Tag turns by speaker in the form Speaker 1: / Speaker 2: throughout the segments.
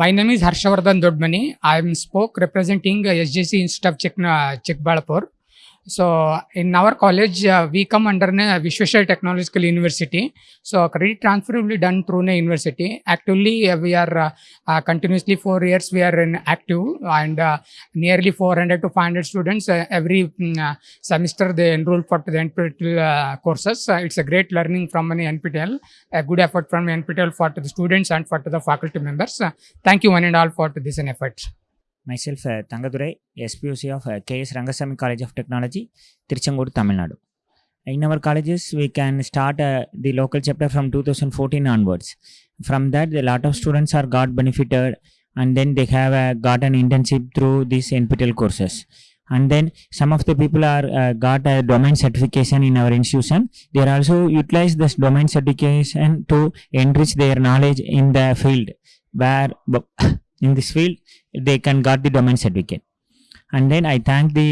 Speaker 1: My name is Harshavardhan Dodmani. I am spoke representing uh, SJC Institute of Chek, uh, Chekbalapur. So in our college, uh, we come under a Vishweshwar Technological University. So credit transfer will be done through a university. Actively, uh, we are uh, uh, continuously four years we are in active and uh, nearly 400 to 500 students uh, every uh, semester they enroll for the NPTEL courses. It's a great learning from an NPTEL, a good effort from NPTEL for the students and for the faculty members. Thank you one and all for this effort.
Speaker 2: Myself uh, Tangadurai, SPOC of uh, KS Rangasamy College of Technology, Tiruchengodu, Tamil Nadu. In our colleges, we can start uh, the local chapter from 2014 onwards. From that, a lot of students are got benefited and then they have uh, got an internship through these NPTEL courses. And then some of the people are uh, got a domain certification in our institution. They are also utilize this domain certification to enrich their knowledge in the field where in this field they can got the domain certificate. And then I thank the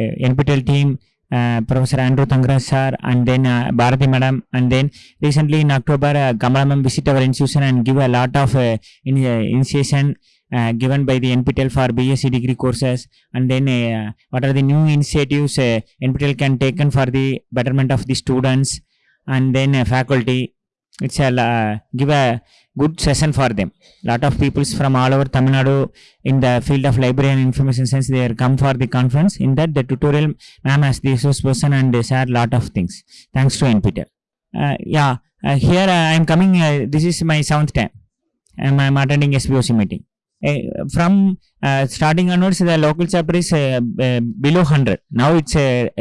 Speaker 2: uh, NPTEL team, uh, Professor Andrew Thangaraj sir, and then uh, Bharati madam. And then recently in October, uh, Kamala ma'am visit our institution and give a lot of uh, in, uh, initiation uh, given by the NPTEL for BSc degree courses. And then uh, what are the new initiatives uh, NPTEL can taken for the betterment of the students and then uh, faculty. It's a uh, give a good session for them. Lot of peoples from all over Tamil Nadu in the field of library and information science they are come for the conference. In that the tutorial ma'am as the resource person and they share lot of things. Thanks to NPTEL. Uh, yeah, uh, here uh, I am coming. Uh, this is my seventh time. Um, I am attending SPOC meeting. Uh, from starting onwards, the local chapter is below 100. Now it's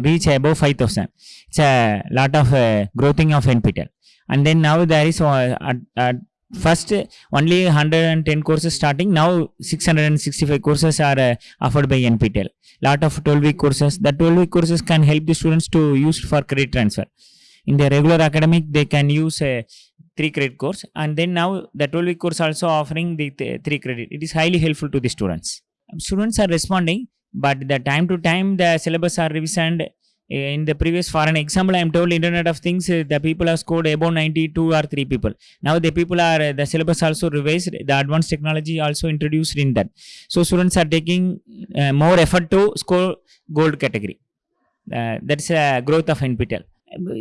Speaker 2: reach above 5000. It's a lot of growing of NPTEL. And then now there is uh, at, at first uh, only 110 courses starting. Now 665 courses are uh, offered by NPTEL. Lot of 12 week courses. The 12 week courses can help the students to use for credit transfer. In the regular academic, they can use a three credit course, and then now the 12 week course also offering the th- three credit. It is highly helpful to the students. Students are responding, but the time to time the syllabus are revisioned. In the previous, for an example, I am told Internet of Things, uh, the people have scored above 92 or 3 people. Now the people are, uh, the syllabus also revised, the advanced technology also introduced in that. So students are taking uh, more effort to score gold category. Uh, that's a growth of NPTEL.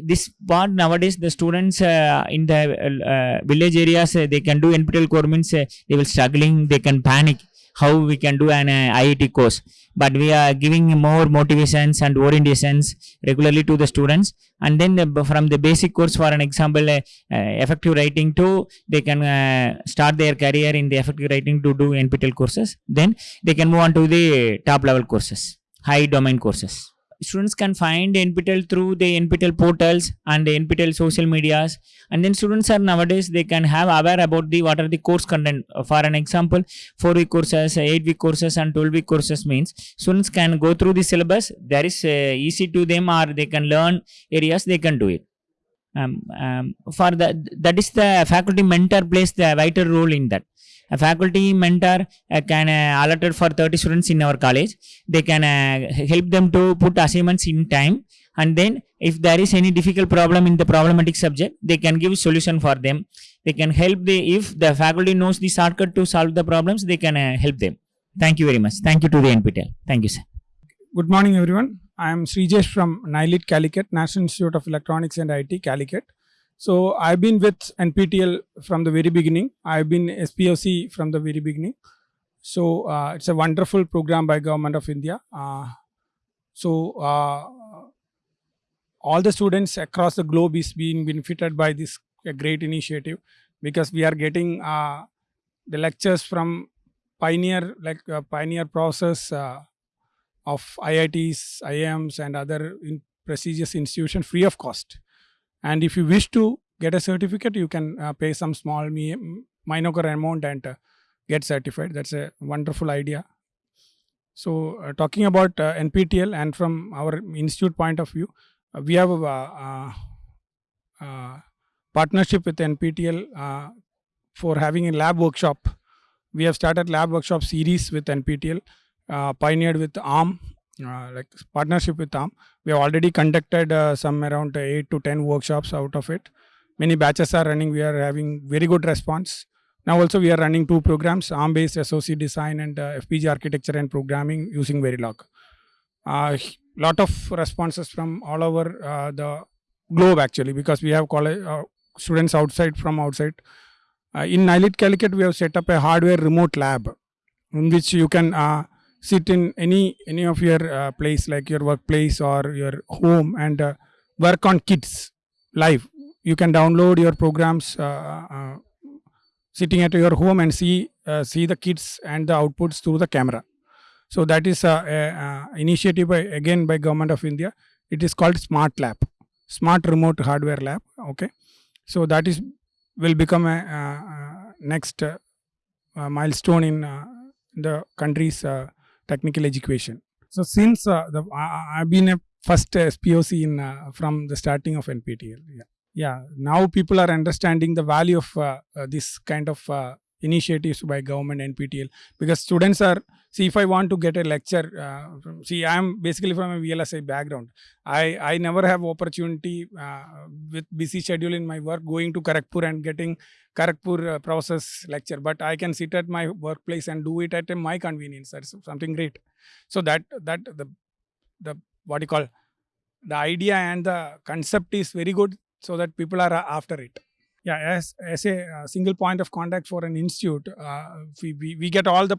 Speaker 2: This part nowadays the students uh, in the uh, village areas they can do NPTEL core means they will struggling they can panic how we can do an uh, IIT course. But we are giving more motivations and orientations regularly to the students. And then the, from the basic course for an example uh, uh, effective writing to they can uh, start their career in the effective writing to do NPTEL courses. Then they can move on to the top level courses high domain courses students can find NPTEL through the NPTEL portals and the NPTEL social medias. And then students are nowadays they can have aware about the what are the course content. For an example, four week courses, eight week courses, and twelve week courses means students can go through the syllabus. There is uh, easy to them, or they can learn areas. They can do it. Um, um, for the that is the faculty mentor plays the vital role in that a faculty mentor uh, can uh, allotted for 30 students in our college. They can uh, help them to put assignments in time. And then if there is any difficult problem in the problematic subject they can give solution for them. They can help the if the faculty knows the shortcut to solve the problems they can uh, help them. Thank you very much. Thank you to the nptel thank you sir.
Speaker 3: Good morning, everyone. I am Srijesh from NIELIT Calicut, National Institute of Electronics and IT, Calicut. So I've been with NPTEL from the very beginning. I've been SPOC from the very beginning. So uh, it's a wonderful program by Government of India. Uh, so uh, all the students across the globe is being benefited by this great initiative because we are getting uh, the lectures from pioneer like uh, pioneer process uh, of IITs, IIMs, and other in prestigious institutions free of cost. And if you wish to get a certificate, you can uh, pay some small mi- minor amount and uh, get certified. That's a wonderful idea. So, uh, talking about uh, NPTEL and from our institute point of view, uh, we have a uh, partnership with NPTEL uh, for having a lab workshop. We have started lab workshop series with NPTEL uh, pioneered with ARM, like partnership with ARM. We have already conducted uh, some around 8 to 10 workshops out of it. Many batches are running. We are having very good response. Now also we are running two programs, ARM-based SOC design and uh, FPGA architecture and programming using Verilog. Uh, lot of responses from all over uh, the globe actually because we have college uh, students outside from outside. Uh, in NIELIT Calicut, we have set up a hardware remote lab in which you can uh, sit in any any of your uh, place like your workplace or your home and uh, work on kids live. You can download your programs uh, uh, sitting at your home and see uh, see the kids and the outputs through the camera. So that is a, a, a initiative by, again by government of India. It is called Smart Lab, Smart Remote Hardware Lab. Okay, so that is will become a, uh, uh, next uh, uh, milestone in uh, the country's uh, technical education. So since uh, the, I, I- I've been a first SPOC in uh, from the starting of NPTEL. Yeah, yeah. Now people are understanding the value of uh, uh, this kind of uh, initiatives by government NPTEL because students are see if I want to get a lecture. Uh, from, see, I'm basically from a VLSI background. I I never have opportunity uh, with busy schedule in my work going to Kharagpur and getting Kharagpur uh, process lecture, but I can sit at my workplace and do it at my convenience. That's something great. So that that the the what you call the idea and the concept is very good, so that people are uh, after it. Yeah, as as a uh, single point of contact for an institute, uh, we, we we get all the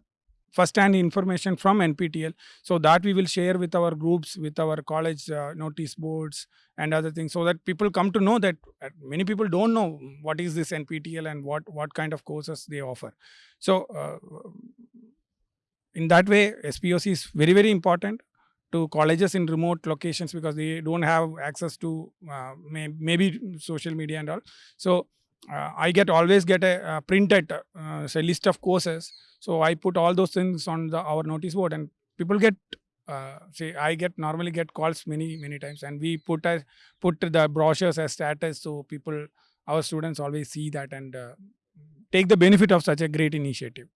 Speaker 3: first-hand information from NPTEL, so that we will share with our groups, with our college uh, notice boards and other things, so that people come to know that uh, many people don't know what is this NPTEL and what what kind of courses they offer. So uh, in that way, SPOC is very very important to colleges in remote locations because they don't have access to uh, may, maybe social media and all. So uh, I get always get a uh, printed uh, say list of courses. So I put all those things on the our notice board and people get. Uh, say I get normally get calls many many times and we put as put the brochures as status so people our students always see that and uh, take the benefit of such a great initiative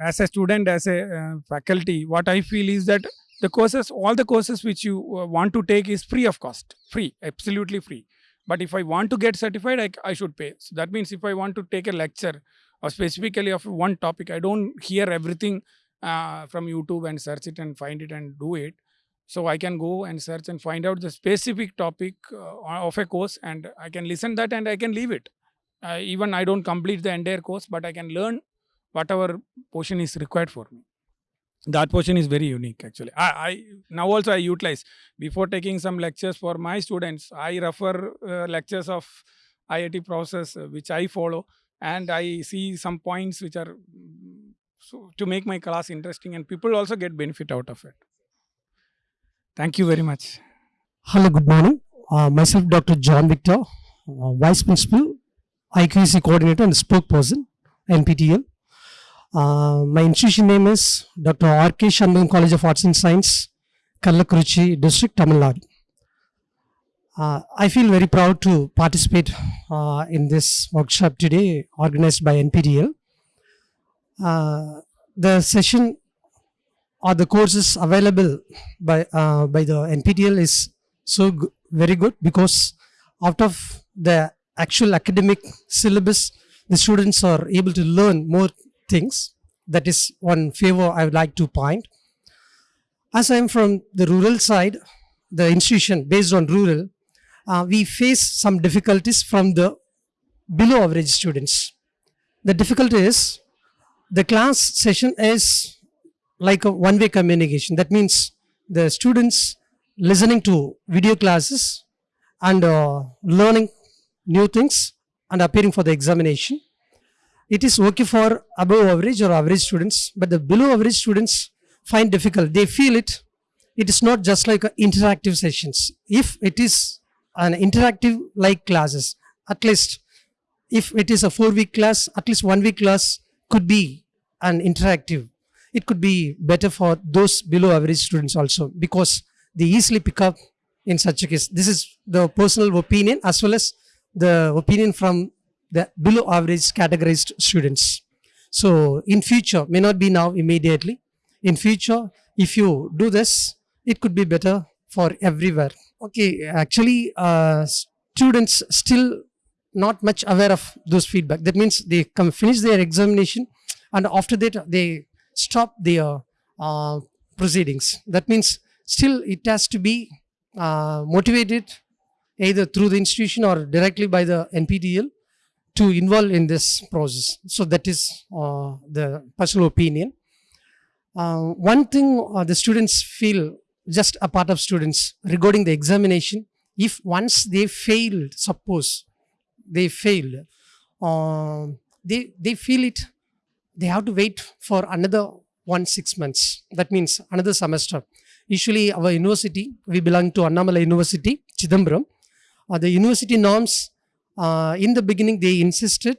Speaker 3: as a student as a uh, faculty what i feel is that the courses all the courses which you uh, want to take is free of cost free absolutely free but if i want to get certified I, I should pay. So that means if i want to take a lecture or specifically of one topic i don't hear everything uh, from youtube and search it and find it and do it. So i can go and search and find out the specific topic uh, of a course and i can listen that and i can leave it. Uh, even i don't complete the entire course but i can learn whatever portion is required for me that portion is very unique actually I, I now also i utilize before taking some lectures for my students i refer uh, lectures of iit process uh, which i follow and i see some points which are mm, so to make my class interesting and people also get benefit out of it thank you very much
Speaker 4: Hello, good morning. Uh, myself, Dr. John Victor, uh, Vice Principal, IQAC Coordinator and Spokesperson, NPTEL. Uh, my institution name is Dr. R.K. Shanmugam College of Arts and Science, Kallakurichi District, Tamil Nadu. Uh, I feel very proud to participate uh, in this workshop today organized by NPTEL. Uh, the session or the courses available by uh, by the NPTEL is so very good because out of the actual academic syllabus the students are able to learn more things. That is one favor i would like to point. As i am from the rural side the institution based on rural uh, we face some difficulties from the below average students. The difficulty is the class session is like a one way communication. That means the students listening to video classes and uh, learning new things and appearing for the examination it is okay for above average or average students but the below average students find difficult. They feel it. It is not just like interactive sessions. If it is an interactive like classes at least if it is a four week class at least one week class could be an interactive. It could be better for those below average students also because they easily pick up in such a case. This is the personal opinion as well as the opinion from the below average categorized students. So in future may not be now immediately. In future if you do this it could be better for everywhere. Okay actually uh, students still not much aware of those feedback. That means they come finish their examination and after that they stop their uh, proceedings. That means still it has to be uh, motivated either through the institution or directly by the nptel to involve in this process. So that is uh, the personal opinion. Uh, one thing uh, the students feel just a part of students regarding the examination if once they failed suppose they failed uh, they they feel it they have to wait for another one six months. That means another semester. Usually our university we belong to annamalai university chidambaram. Uh, the university norms in the beginning they insisted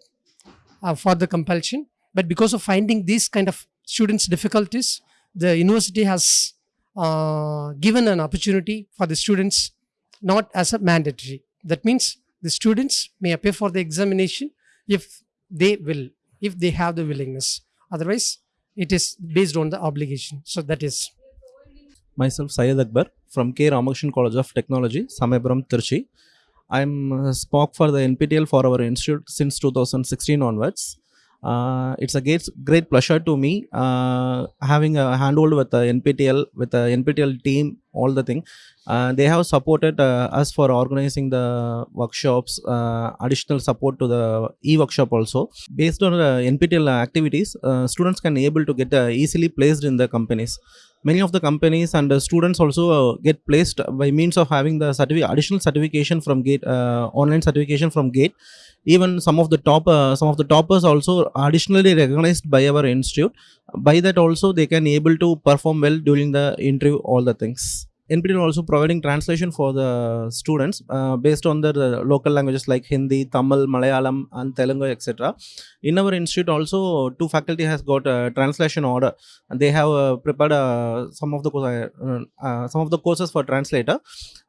Speaker 4: uh, for the compulsion but because of finding these kind of students difficulties the university has uh, given an opportunity for the students not as a mandatory. That means the students may appear for the examination if they will if they have the willingness. Otherwise it is based on the obligation. So that is.
Speaker 5: Myself Syed Akbar from K. Ramakrishnan College of Technology, Samayapuram, Tirchi. I'm uh, SPOC for the NPTEL for our institute since 2016 onwards. Uh, it's a great, great pleasure to me uh, having a handhold with the NPTEL, with the NPTEL team, all the thing. Uh, they have supported uh, us for organizing the workshops, uh, additional support to the e-workshop also. Based on the NPTEL activities, students can able to get easily placed in the companies many of the companies and students also uh, get placed by means of having the certificate additional certification from gate uh, online certification from gate. Even some of the top uh, some of the toppers also additionally recognized by our institute. By that also they can able to perform well during the interview all the things NPTEL also providing translation for the students uh, based on the, the local languages like Hindi, Tamil, Malayalam and Telugu etc. In our institute also two faculty has got a translation order and they have uh, prepared uh, some of the uh, uh, some of the courses for translator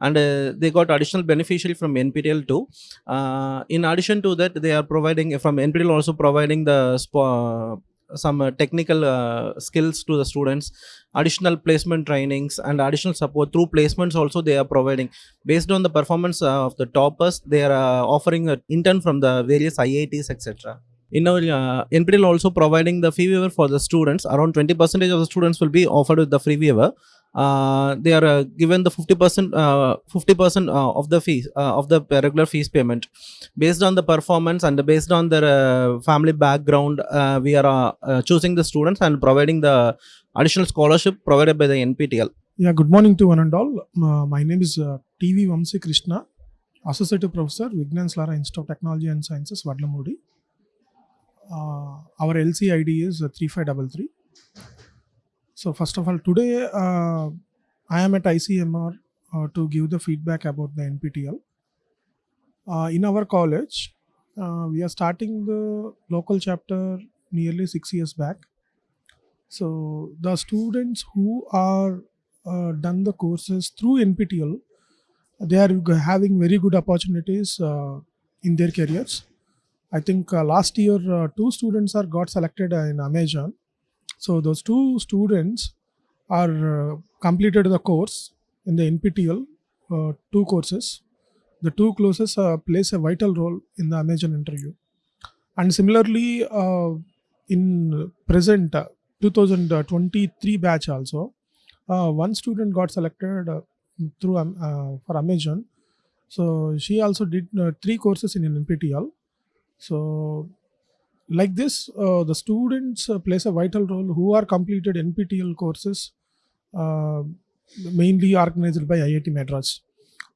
Speaker 5: and uh, they got additional beneficiary from NPTEL too. Uh, in addition to that they are providing from NPTEL also providing the some uh, technical uh, skills to the students. Additional placement trainings and additional support through placements also they are providing. Based on the performance uh, of the toppers they are offering an intern from the various iits etc in our uh, NPTEL also providing the fee waiver for the students. Around 20 percentage of the students will be offered with the free waiver uh, they are uh, given the 50 percent uh, 50 percent uh, of the fees uh, of the regular fees payment based on the performance and based on their uh, family background we are choosing the students and providing the additional scholarship provided by the nptel
Speaker 6: Yeah, good morning to one and all. My name is TV Vamsi Krishna, Associate Professor, Vignan's Lara Institute of Technology and Sciences, Vadlamudi. Our LC ID is uh, 3533. So, first of all, today uh, I am at ICMR uh, to give the feedback about the NPTEL. Uh, in our college, uh, we are starting the local chapter nearly six years back. So, the students who are uh, done the courses through NPTEL, they are having very good opportunities uh, in their careers. I think last year two students are got selected in Amazon. So those two students are uh, completed the course in the NPTEL, uh, two courses. The two courses uh, plays a vital role in the Amazon interview. And similarly, uh, in present uh, 2023 batch also, uh, one student got selected through um, for Amazon. So she also did three courses in NPTEL. So like this, uh, the students uh, plays a vital role who are completed NPTEL courses, uh, mainly organized by IIT Madras.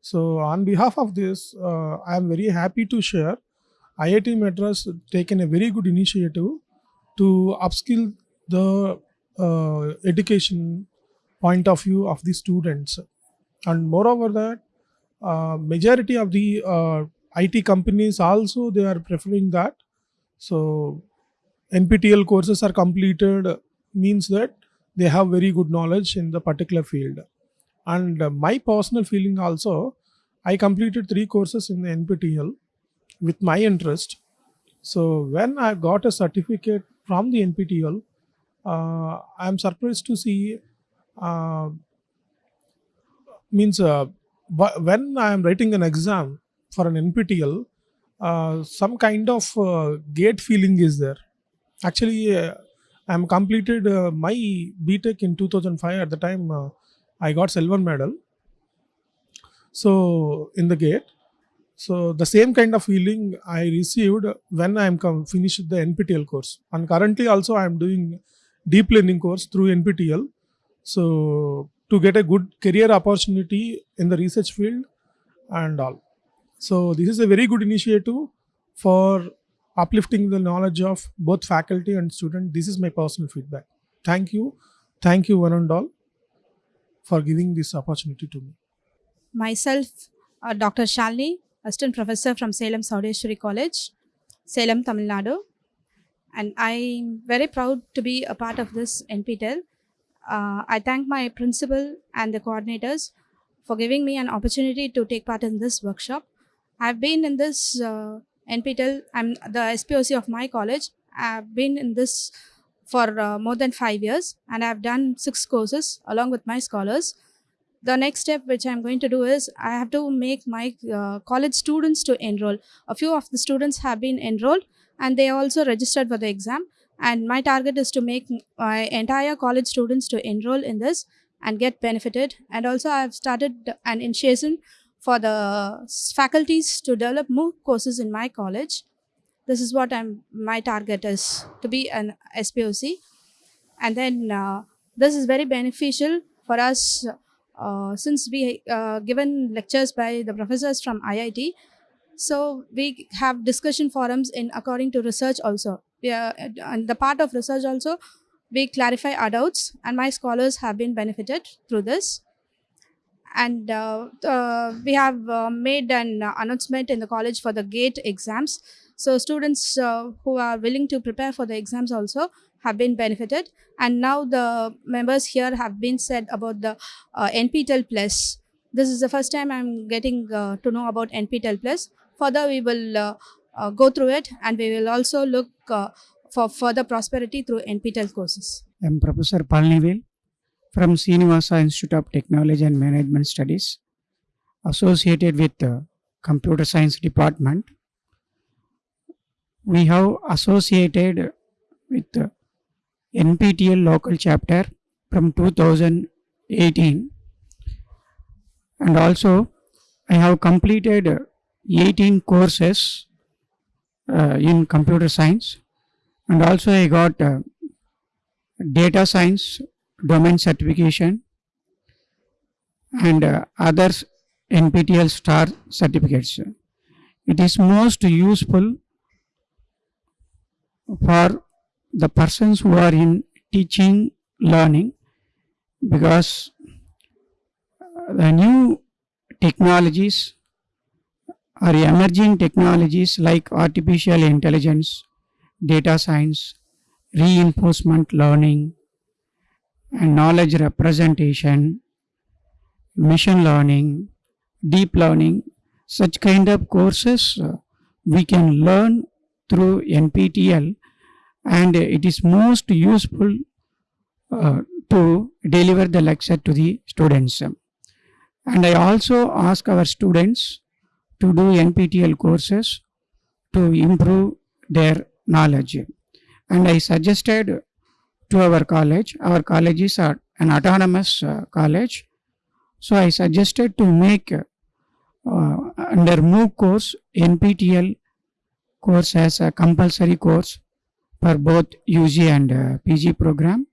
Speaker 6: So on behalf of this, uh, I am very happy to share IIT Madras taken a very good initiative to upskill the uh, education point of view of the students and moreover that uh, majority of the IT companies also they are preferring that so NPTEL courses are completed means that they have very good knowledge in the particular field. And uh, my personal feeling also I completed three courses in the NPTEL with my interest. So when I got a certificate from the NPTEL uh, I'm surprised to see uh, means uh, when I am writing an exam for an NPTEL, uh, some kind of uh, gate feeling is there. Actually, uh, I'm completed uh, my BTech in 2005. At the time, uh, I got silver medal. So in the gate, so the same kind of feeling I received when I'm com- finished the NPTEL course. And currently also I'm doing deep learning course through NPTEL. So to get a good career opportunity in the research field and all. So this is a very good initiative for uplifting the knowledge of both faculty and student. This is my personal feedback. Thank you. Thank you one and all for giving this opportunity to me.
Speaker 7: myself, uh, Dr. Shalini, assistant professor from Salem Sowdeswari College, Salem, Tamil Nadu. And I'm very proud to be a part of this NPTEL. Uh, I thank my principal and the coordinators for giving me an opportunity to take part in this workshop. I've been in this uh, NPTEL, I'm the SPOC of my college. I've been in this for uh, more than five years and I've done six courses along with my scholars. The next step which i'm going to do is i have to make my uh, college students to enroll. A few of the students have been enrolled and they also registered for the exam and my target is to make my entire college students to enroll in this and get benefited. And also i've started an initiation for the faculties to develop more courses in my college this is what i'm my target is to be an spoc and then uh, this is very beneficial for us uh, since we uh, given lectures by the professors from IIT, so we have discussion forums in according to research also. We are, and the part of research also, we clarify doubts, and my scholars have been benefited through this. And uh, uh, we have uh, made an announcement in the college for the GATE exams. So students uh, who are willing to prepare for the exams also have been benefited. And now the members here have been said about the uh, NPTEL Plus. This is the first time I'm getting uh, to know about NPTEL Plus. Further, we will go through it and we will also look for further prosperity through NPTEL courses.
Speaker 8: I am Professor Palanivel from Sreenivasa Institute of Technology and Management Studies, associated with the Computer Science Department. We have associated with the NPTEL local chapter from 2018 and also I have completed 18 courses uh, in computer science and also I got uh, data science domain certification and uh, others NPTEL star certificates. It is most useful for the persons who are in teaching learning because uh, the new technologies or emerging technologies like artificial intelligence, data science, reinforcement learning, and knowledge representation, machine learning, deep learning, such kind of courses uh, we can learn through NPTEL and it is most useful uh, to deliver the lecture to the students. And I also ask our students to do NPTEL courses to improve their knowledge. And I suggested to our college, our college is an autonomous uh, college. So I suggested to make uh, under MOOC course NPTEL course as a compulsory course for both UG and uh, PG program.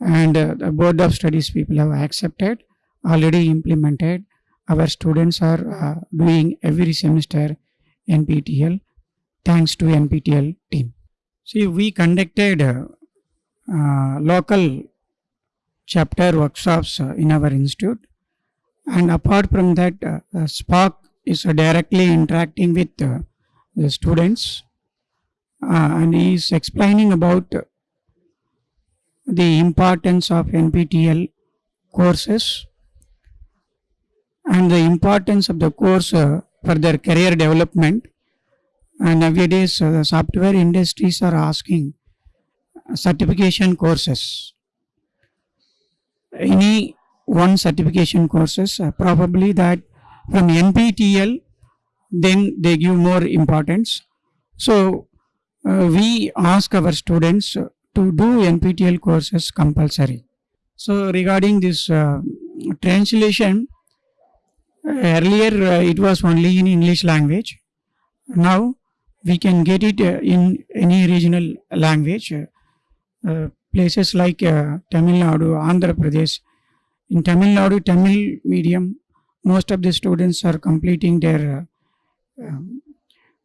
Speaker 8: And uh, the board of studies people have accepted, already implemented. Our students are uh, doing every semester NPTEL thanks to NPTEL team. See, we conducted uh, uh, local chapter workshops uh, in our institute. And apart from that, uh, uh, SPOC is directly interacting with the students and he is explaining about the importance of NPTEL courses and the importance of the course uh, for their career development. And nowadays, uh, the software industries are asking certification courses. Any one certification courses, uh, probably that from NPTEL then they give more importance. So uh, we ask our students to do NPTEL courses compulsory. So regarding this uh, translation, earlier uh, it was only in English language. Now we can get it uh, in any regional language. Uh, places like uh, Tamil Nadu, Andhra Pradesh. In Tamil Nadu, Tamil medium, most of the students are completing their uh, um,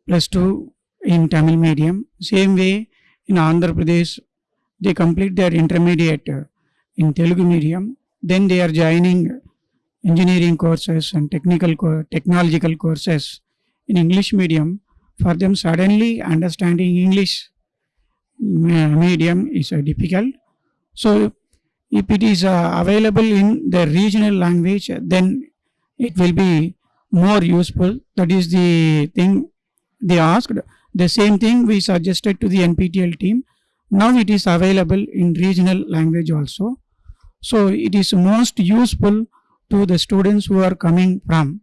Speaker 8: plus two in Tamil medium. Same way in Andhra Pradesh, they complete their intermediate in Telugu medium. Then they are joining engineering courses and technical co- technological courses in English medium. For them, suddenly understanding English medium is difficult. So, if it is uh, available in the regional language, then it will be more useful. That is the thing they asked. The same thing we suggested to the NPTEL team. Now it is available in regional language also. So it is most useful to the students who are coming from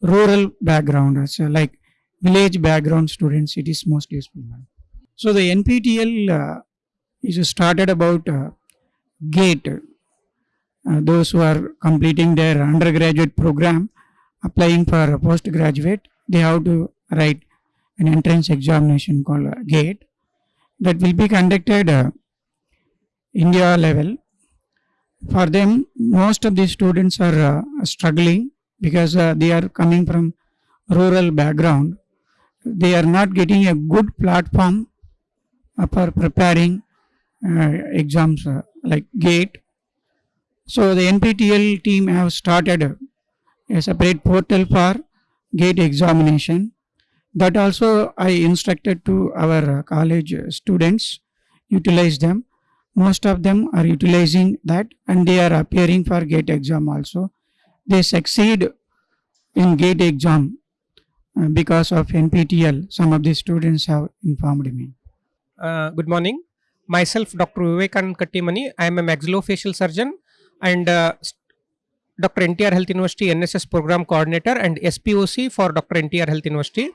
Speaker 8: rural background, as, uh, like village background students. It is most useful. So the NPTEL uh, is started about uh, GATE. Uh, those who are completing their undergraduate program, applying for a postgraduate, they have to write an entrance examination called GATE that will be conducted India level. For them, most of the students are uh, struggling because uh, they are coming from rural background. They are not getting a good platform for preparing uh, exams uh, like GATE. So the NPTEL team have started a separate portal for GATE examination. That also I instructed to our college students utilize them. Most of them are utilizing that and they are appearing for GATE exam also. They succeed in GATE exam uh, because of NPTEL. Some of the students have informed me.
Speaker 9: Uh, good morning. Myself, Dr. Vivekanand Kattimani. I am a maxillofacial surgeon and uh, Dr. NTR Health University NSS Program Coordinator and SPOC for Dr. NTR Health University.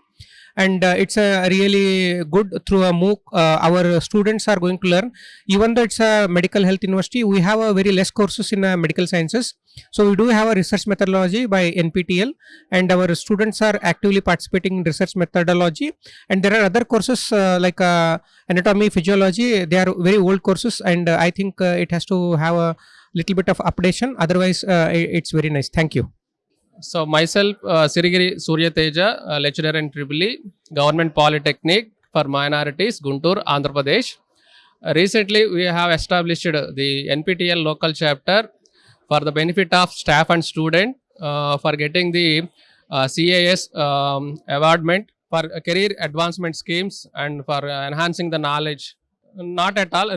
Speaker 9: And uh, it's a really good through a MOOC. Uh, our students are going to learn. Even though it's a medical health university, we have a very less courses in uh, medical sciences. So we do have a research methodology by NPTEL, and our students are actively participating in research methodology. And there are other courses uh, like uh, anatomy physiology they are very old courses and uh, i think it has to have a little bit of updation otherwise it's very nice thank you
Speaker 10: So myself, uh, Sirigiri Surya Teja, uh, lecturer in Tripoli, Government Polytechnic for Minorities, Guntur, Andhra Pradesh. Uh, recently, we have established the NPTEL local chapter for the benefit of staff and student uh, for getting the uh, CAS um, awardment for career advancement schemes and for uh, enhancing the knowledge. Not at all,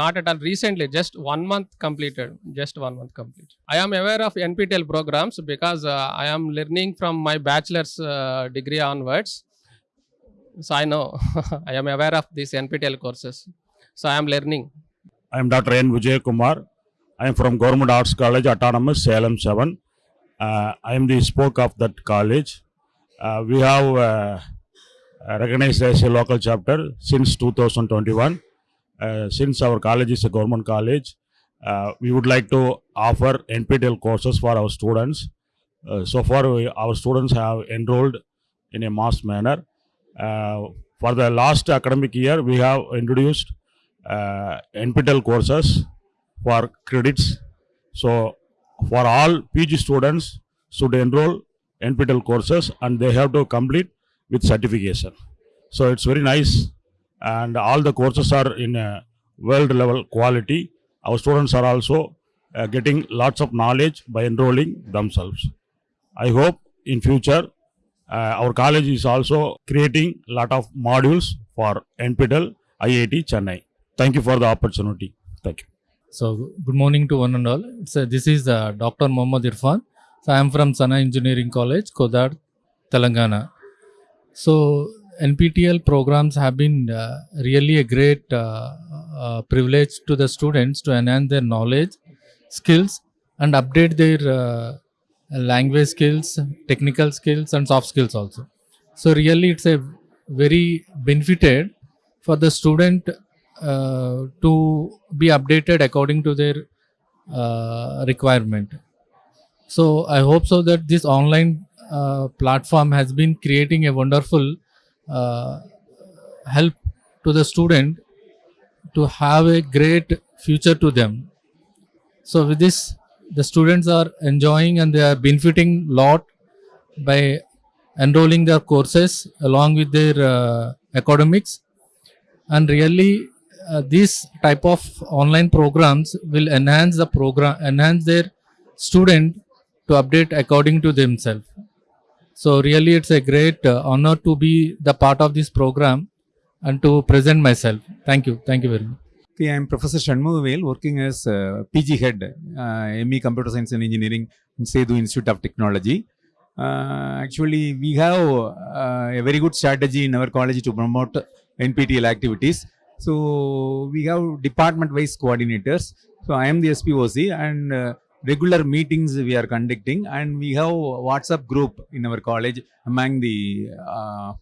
Speaker 10: not at all. Recently, just one month completed. Just one month completed. I am aware of NPTEL programs because uh, I am learning from my bachelor's uh, degree onwards. So I know I am aware of these NPTEL courses. So I am learning.
Speaker 11: I am Dr. N. Vijay Kumar. I am from Government Arts College, Autonomous, Salem 7. Uh, I am the SPOC of that college. Uh, we have uh, recognized as a local chapter since 2021. Uh, since our college is a government college, uh, we would like to offer NPTEL courses for our students. Uh, so far, we, our students have enrolled in a mass manner. For the last academic year, we have introduced uh, NPTEL courses for credits. So, for all PG students should enroll NPTEL courses and they have to complete with certification. So, it's very nice and all the courses are in a world level quality. Our students are also uh, getting lots of knowledge by enrolling themselves. I hope in future uh, our college is also creating lot of modules for NPTEL IIT Chennai. Thank you for the opportunity. Thank you.
Speaker 12: So good morning to one and all. So this is uh, Dr. Mohammad Irfan. So I am from Sana Engineering College, Kodad, Telangana. So NPTEL programs have been uh, really a great uh, uh, privilege to the students to enhance their knowledge, skills, and update their uh, language skills, technical skills, and soft skills also. So really, it's a very benefited for the student uh, to be updated according to their uh, requirement. So I hope so that this online platform has been creating a wonderful help to the student to have a great future to them. So with this, the students are enjoying and they are benefiting lot by enrolling their courses along with their uh, academics and really uh, these type of online programs will enhance the program enhance their student to update according to themselves so really it's a great uh, honor to be the part of this program and to present myself thank you thank you very much
Speaker 11: Okay, I am Professor Shanmugavel, working as uh, PG head, uh, ME Computer Science and Engineering in Sethu Institute of Technology. Uh, actually, we have uh, a very good strategy in our college to promote NPTEL activities. So, we have department-wise coordinators. So, I am the SPOC and uh, regular meetings we are conducting and we have WhatsApp group in our college among the uh,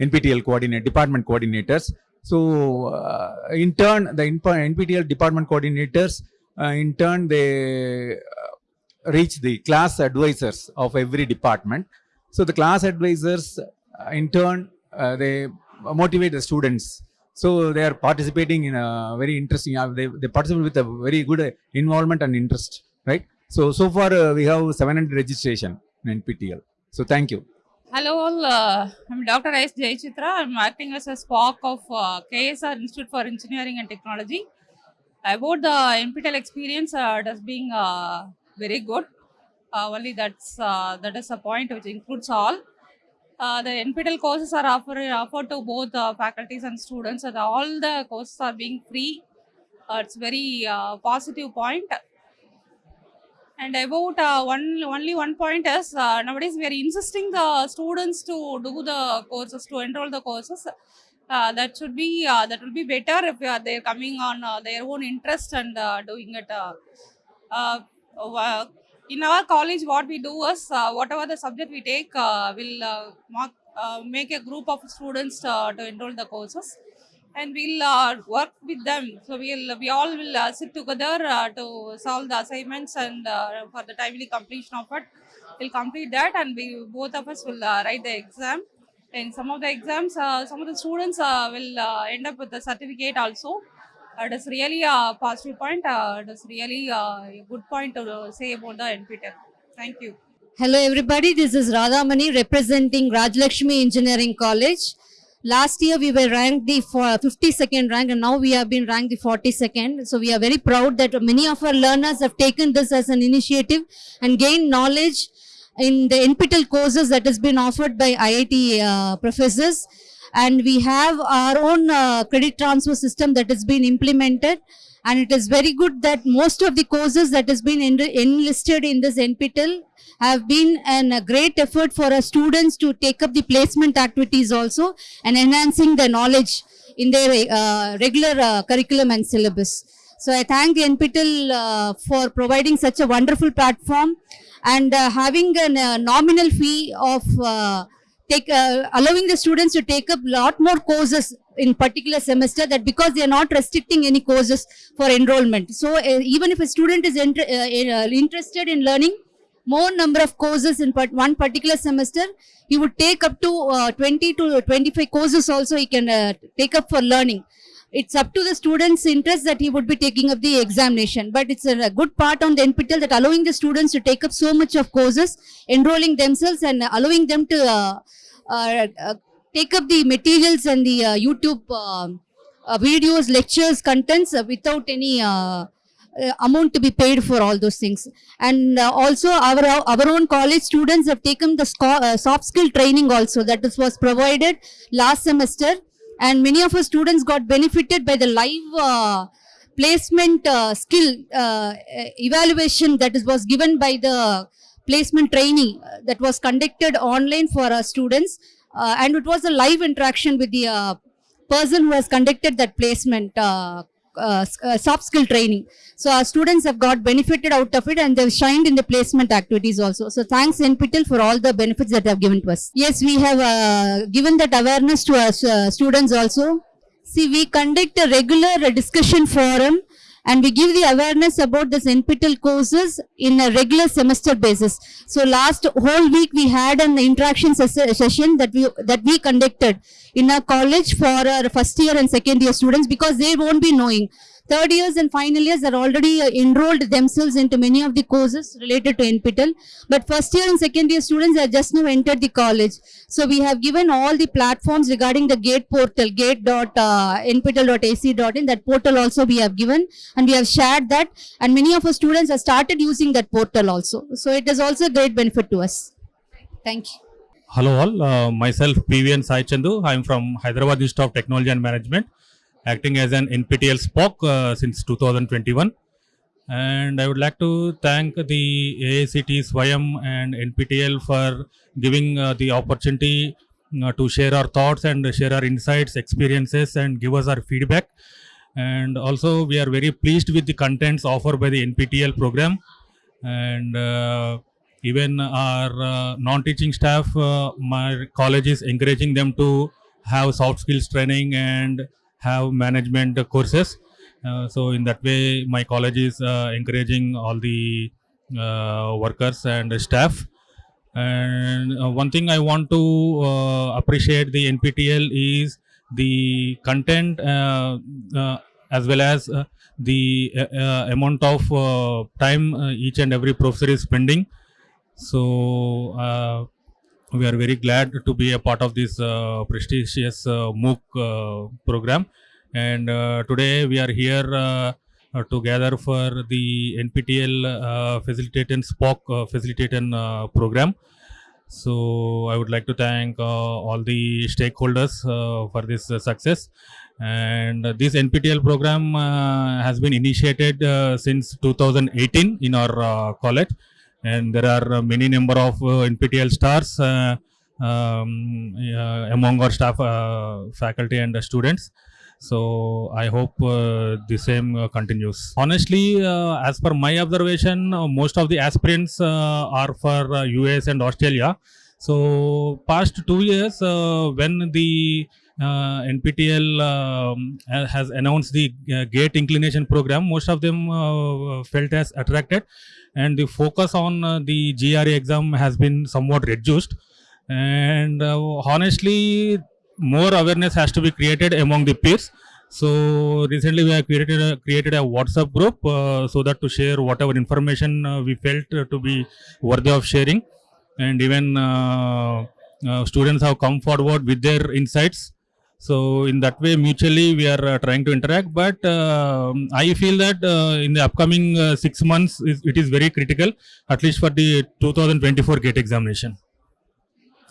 Speaker 11: NPTEL coordinate department coordinators. So, uh, in turn, the NPTEL department coordinators, uh, in turn, they uh, reach the class advisors of every department. So, the class advisors, uh, in turn, uh, they motivate the students. So, they are participating in a very interesting, uh, they, they participate with a very good uh, involvement and interest, right? So, so far, uh, we have 700 registration in NPTEL. So, thank you.
Speaker 13: Hello all, uh, I'm Dr. S. Jayachitra. I'm acting as a SPOC of uh, KSR Institute for Engineering and Technology. About the NPTEL experience, uh, it has been uh, very good. Uh, only that's that is a point which includes all. The NPTEL courses are offered, offered to both faculties and students, and all the courses are being free. It's very positive point. And about uh, one only one point is uh, nowadays we are insisting the students to do the courses to enroll the courses. Uh, that should be uh, that will be better if uh, they're coming on uh, their own interest and doing it. In our college, what we do is whatever the subject we take, we'll mark, make a group of students to enroll the courses and we'll uh, work with them. So we'll we all will uh, sit together uh, to solve the assignments and uh, for the timely completion of it, we'll complete that and we both of us will uh, write the exam. And some of the exams, uh, some of the students will end up with the certificate also. It is really a positive point. It is really a good point to say about the NPTEL. Thank you.
Speaker 14: Hello everybody, this is Radhamani representing Rajalakshmi Engineering College. Last year we were ranked the 52nd rank and now we have been ranked the 42nd. So we are very proud that many of our learners have taken this as an initiative and gained knowledge in the NPTEL courses that has been offered by IIT uh, professors. And we have our own uh, credit transfer system that has been implemented and it is very good that most of the courses that has been en- enlisted in this NPTEL have been an, a great effort for our students to take up the placement activities also and enhancing their knowledge in their uh, regular uh, curriculum and syllabus. So I thank the NPTEL uh, for providing such a wonderful platform and uh, having a uh, nominal fee of uh, take allowing the students to take up lot more courses in particular semester that because they are not restricting any courses for enrollment so uh, even if a student is inter- uh, uh, interested in learning more number of courses in part- one particular semester he would take up to uh, 20 to 25 courses also he can uh, take up for learning it's up to the student's interest that he would be taking up the examination. But it's a, a good part on the NPTEL that allowing the students to take up so much of courses, enrolling themselves and allowing them to uh, uh, take up the materials and the uh, YouTube uh, uh, videos, lectures, contents without any uh, amount to be paid for all those things. And also our our own college students have taken the soft skill training also that was provided last semester and many of our students got benefited by the live placement uh, skill uh, evaluation that is, was given by the placement training that was conducted online for our students uh, and it was a live interaction with the uh, person who has conducted that placement uh, uh, uh, soft skill training. So our students have got benefited out of it and they've shined in the placement activities also. So thanks NPTEL for all the benefits that they have given to us. Yes, we have uh, given that awareness to our students also. See, we conduct a regular discussion forum and we give the awareness about this NPTEL courses in a regular semester basis. So last whole week we had an interaction ses- session that we that we conducted in our college for our first year and second year students because they won't be knowing. Third years and final years are already uh, enrolled themselves into many of the courses related to NPTEL. But first year and second year students have just now entered the college. So we have given all the platforms regarding the GATE portal, gate.nptel.ac.in. That portal also we have given and we have shared that. And many of our students have started using that portal also. So it is also a great benefit to us. Thank you.
Speaker 15: Hello all, uh, myself PVN Sai Chandu. I am from Hyderabad Institute of Technology and Management, acting as an NPTEL SPOC uh, since 2021. And I would like to thank the AICT Swayam and NPTEL for giving uh, the opportunity uh, to share our thoughts and share our insights, experiences, and give us our feedback. And also, we are very pleased with the contents offered by the NPTEL program. And uh, even our uh, non-teaching staff, uh, my college is encouraging them to have soft skills training and have management courses. Uh, so in that way, my college is uh, encouraging all the uh, workers and staff. And one thing I want to appreciate the NPTEL is the content uh, uh, as well as uh, the amount of time each and every professor is spending. So we are very glad to be a part of this uh, prestigious uh, MOOC uh, program. And uh, today we are here uh, uh, together for the NPTEL uh, Facilitating SPOC uh, Facilitating uh, program. So I would like to thank all the stakeholders for this success. And this NPTEL program has been initiated since 2018 in our college and there are uh, many number of uh, NPTEL stars uh, um, among our staff, faculty, and students. So I hope uh, the same uh, continues. Honestly, uh, as per my observation, most of the aspirants are for US and Australia. So past two years, when the NPTEL um, has announced the GATE inclination program, most of them felt as attracted, and the focus on uh, the GRE exam has been somewhat reduced. And uh, honestly, more awareness has to be created among the peers. So recently we have created a, created a WhatsApp group uh, so that to share whatever information uh, we felt uh, to be worthy of sharing, and even uh, students have come forward with their insights. So in that way, mutually we are uh, trying to interact. But uh, I feel that uh, in the upcoming uh, six months, it is very critical, at least for the 2024 GATE examination.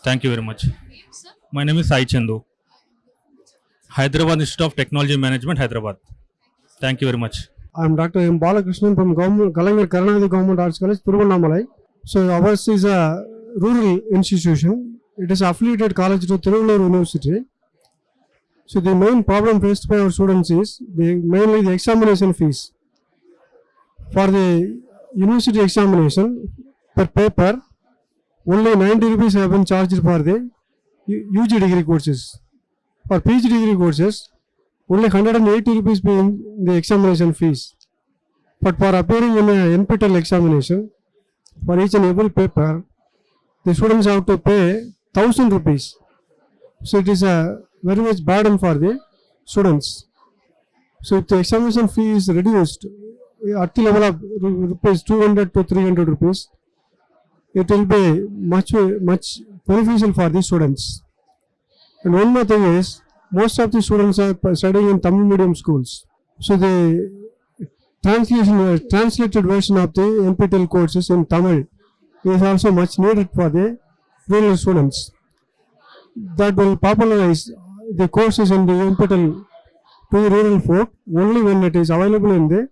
Speaker 15: Thank you very much. My name is Sai Chandu. Hyderabad Institute of Technology Management, Hyderabad. Thank you very much.
Speaker 16: I'm Dr. M. Balakrishnan from Government, Kalaignar Karunanidhi Government Arts College, Tiruvannamalai. So ours is a rural institution. It is affiliated college to Tirunelveli University. So the main problem faced by our students is the, mainly the examination fees. For the university examination per paper, only 90 rupees have been charged for the UG degree courses. For PG degree courses, only 180 rupees being the examination fees. But for appearing in a NPTEL examination, for each and every paper, the students have to pay 1000 rupees. So it is a very much burden for the students. So if the examination fee is reduced at the level of ru- rupees 200 to 300 rupees, it will be much much beneficial for the students. And one more thing is, most of the students are studying in Tamil medium schools. So the translation, uh, translated version of the NPTEL courses in Tamil is also much needed for the rural students. That will popularize the courses in the NPTEL to rural folk only when it is available in the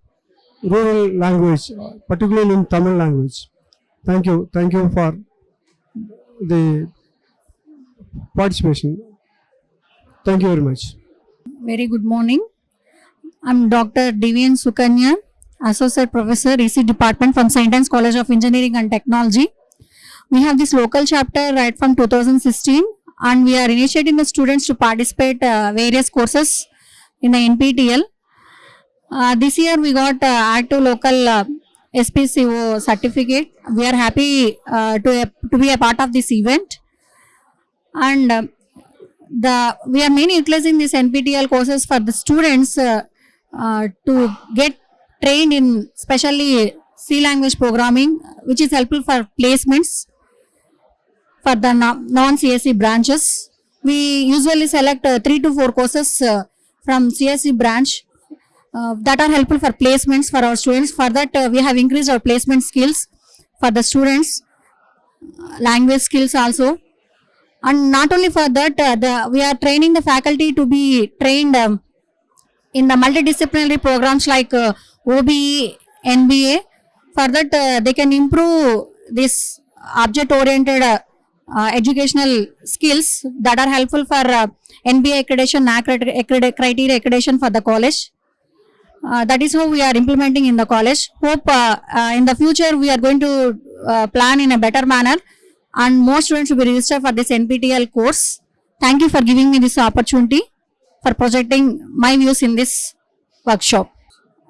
Speaker 16: rural language, particularly in Tamil language. Thank you. Thank you for the participation. Thank you very much.
Speaker 17: Very good morning. I'm Dr. Divian Sukanya, Associate Professor, EC Department from St. Anne's College of Engineering and Technology. We have this local chapter right from 2016 and we are initiating the students to participate uh, various courses in the NPTEL. Uh, this year we got uh, active local uh, SPCO certificate. We are happy uh, to, to be a part of this event and uh, the we are mainly utilizing these NPTEL courses for the students uh, uh, to get trained in especially C language programming which is helpful for placements for the non-CSE branches. We usually select uh, three to four courses uh, from CSE branch uh, that are helpful for placements for our students. For that uh, we have increased our placement skills for the students, uh, language skills also and not only for that uh, the we are training the faculty to be trained um, in the multidisciplinary programs like uh, OBE, NBA. For that they can improve this object oriented uh, educational skills that are helpful for uh, NBA accreditation, accredit- accredit- criteria accreditation for the college. Uh, that is how we are implementing in the college. Hope uh, uh, in the future we are going to uh, plan in a better manner and more students will be registered for this NPTEL course. Thank you for giving me this opportunity for projecting my views in this workshop.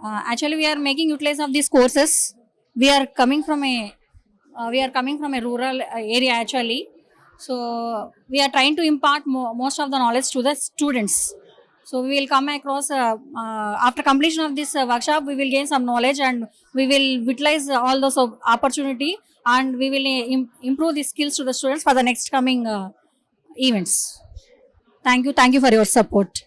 Speaker 17: Uh, actually, we are making utilize of these courses. We are coming from a uh, we are coming from a rural uh, area actually. So we are trying to impart mo- most of the knowledge to the students. So we will come across uh, uh, after completion of this uh, workshop, we will gain some knowledge and we will utilize all those op- opportunity and we will uh, im- improve the skills to the students for the next coming uh, events. Thank you. Thank you for your support.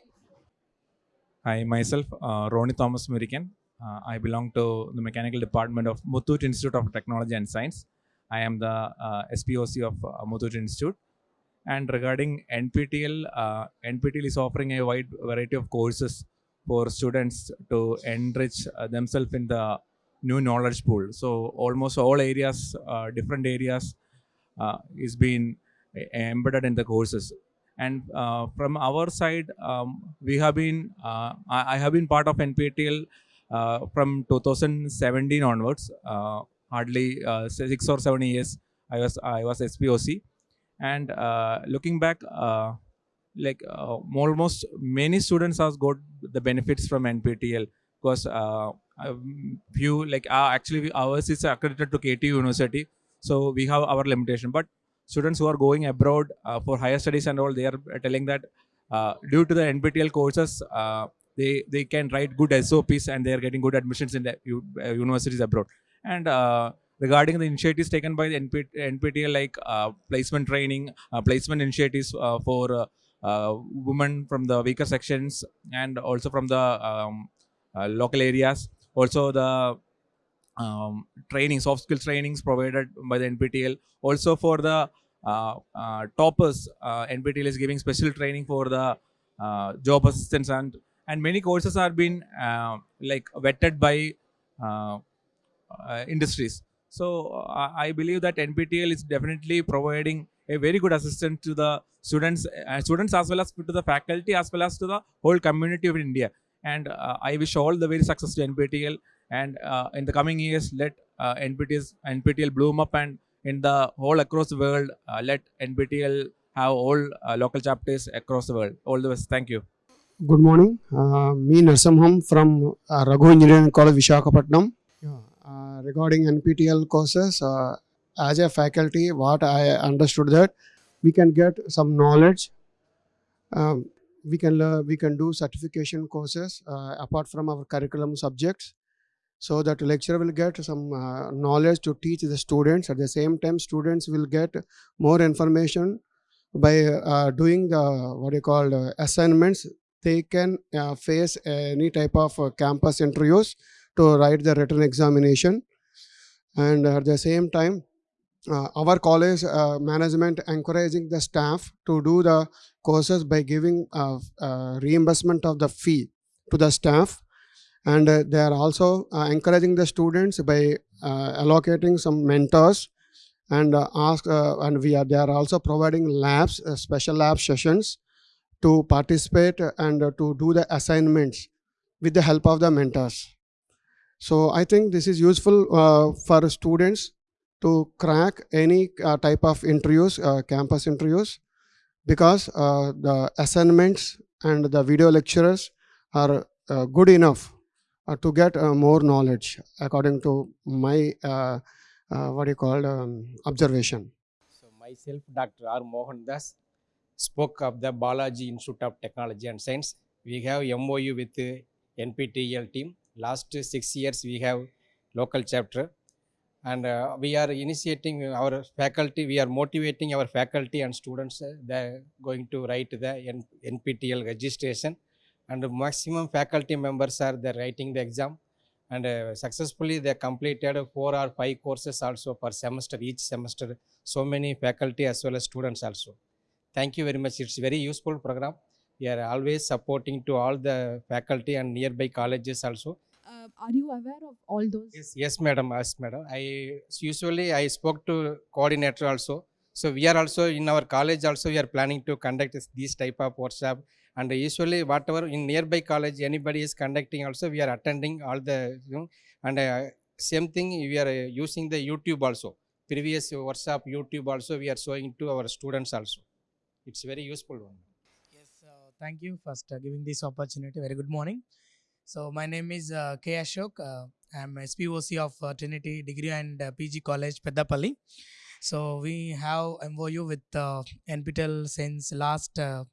Speaker 18: Hi, myself, Ronnie Thomas Murican. Uh, I belong to the mechanical department of Muthoot Institute of Technology and Science. I am the uh, SPOC of uh, Institute. And regarding NPTEL, uh, NPTEL is offering a wide variety of courses for students to enrich uh, themselves in the new knowledge pool. So almost all areas, uh, different areas, uh, is being e- embedded in the courses. And uh, from our side, um, we have been, uh, I, I have been part of NPTEL uh, from 2017 onwards. Hardly uh, six or seven years, I was I was SPOC, and uh, looking back, uh, like almost many students have got the benefits from NPTEL because um, few like actually ours is accredited to KTU University, so we have our limitation. But students who are going abroad for higher studies and all, they are telling that uh, due to the NPTEL courses, uh, they they can write good SOPs and they are getting good admissions in the universities abroad. And uh, regarding the initiatives taken by the NP, NPTEL, like uh, placement training, uh, placement initiatives for women from the weaker sections and also from the um, local areas. Also the um, training, soft skills trainings provided by the NPTEL. Also for the uh, uh, toppers, uh, NPTEL is giving special training for the uh, job assistants and and many courses are being like vetted by industries. So uh, I believe that NPTEL is definitely providing a very good assistance to the students, uh, students as well as to the faculty as well as to the whole community of India. And uh, I wish all the very success to NPTEL. And uh, in the coming years, let uh, NPTEL NPTEL bloom up and in the whole across the world, uh, let NPTEL have all uh, local chapters across the world. All the best. Thank you.
Speaker 19: Good morning. Uh, me Narsamham from uh, Raghu Engineering College, Vishakhapatnam. Regarding NPTEL courses, uh, as a faculty, what I understood that we can get some knowledge. Um, we can we can do certification courses uh, apart from our curriculum subjects, so that lecturer will get some uh, knowledge to teach the students. At the same time, students will get more information by uh, doing the what you call uh, assignments they can uh, face any type of campus interviews to write the written examination and at the same time uh, our college uh, management encouraging the staff to do the courses by giving uh, uh, reimbursement of the fee to the staff and uh, they are also uh, encouraging the students by allocating some mentors and ask and we are they are also providing labs special lab sessions to participate and to do the assignments with the help of the mentors. So I think this is useful uh, for students to crack any uh, type of interviews, uh, campus interviews, because uh, the assignments and the video lecturers are uh, good enough uh, to get more knowledge according to my what you call um, observation.
Speaker 20: So myself, Dr. R. Mohan Das, SPOC of the Balaji Institute of Technology and Science. We have MOU with NPTEL team. Last six years we have local chapter. And uh, we are initiating our faculty, we are motivating our faculty and students. Uh, they're going to write the NPTEL registration. And maximum faculty members are there writing the exam. And uh, successfully they completed four or five courses also per semester each semester so many faculty as well as students also. Thank you very much. It's very useful program. We are always supporting to all the faculty and nearby colleges also
Speaker 21: Uh, are you aware of all those?
Speaker 20: yes yes madam yes madam i usually i spoke to coordinator also so we are also in our college also we are planning to conduct this, this type of workshop and usually whatever in nearby college anybody is conducting also we are attending all the you know and uh, same thing we are uh, using the youtube also previous workshop youtube also we are showing to our students also it's very useful one Yes,
Speaker 22: thank you first uh, giving this opportunity. Very good morning. So my name is uh, K Ashok. Uh, I'm SPOC of uh, Trinity Degree and uh, PG College, Peddapalli. So we have MOU with uh, NPTEL since last uh,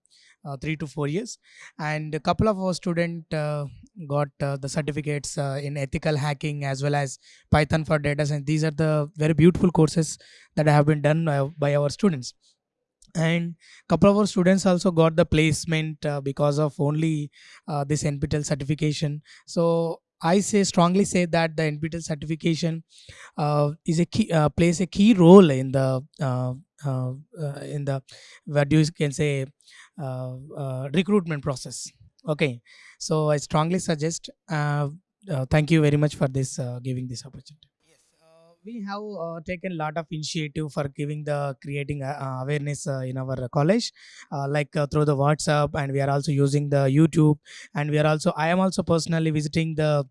Speaker 22: uh, three to four years, and a couple of our student uh, got the certificates in ethical hacking as well as Python for data science. These are the very beautiful courses that have been done by our students and couple of our students also got the placement uh, because of only uh, this nptel certification. So i say strongly say that the nptel certification uh, is a key uh, plays a key role in the uh, uh, in the what you can say recruitment process. Okay. So i strongly suggest thank you very much for this giving this opportunity we have uh, taken a lot of initiative for giving the creating uh, uh, awareness uh, in our college uh, like uh, through the whatsapp and we are also using the youtube and we are also i am also personally visiting the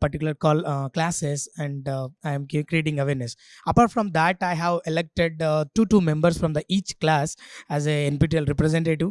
Speaker 22: particular call classes and i am creating awareness. Apart from that i have elected two two members from the each class as a nptel representative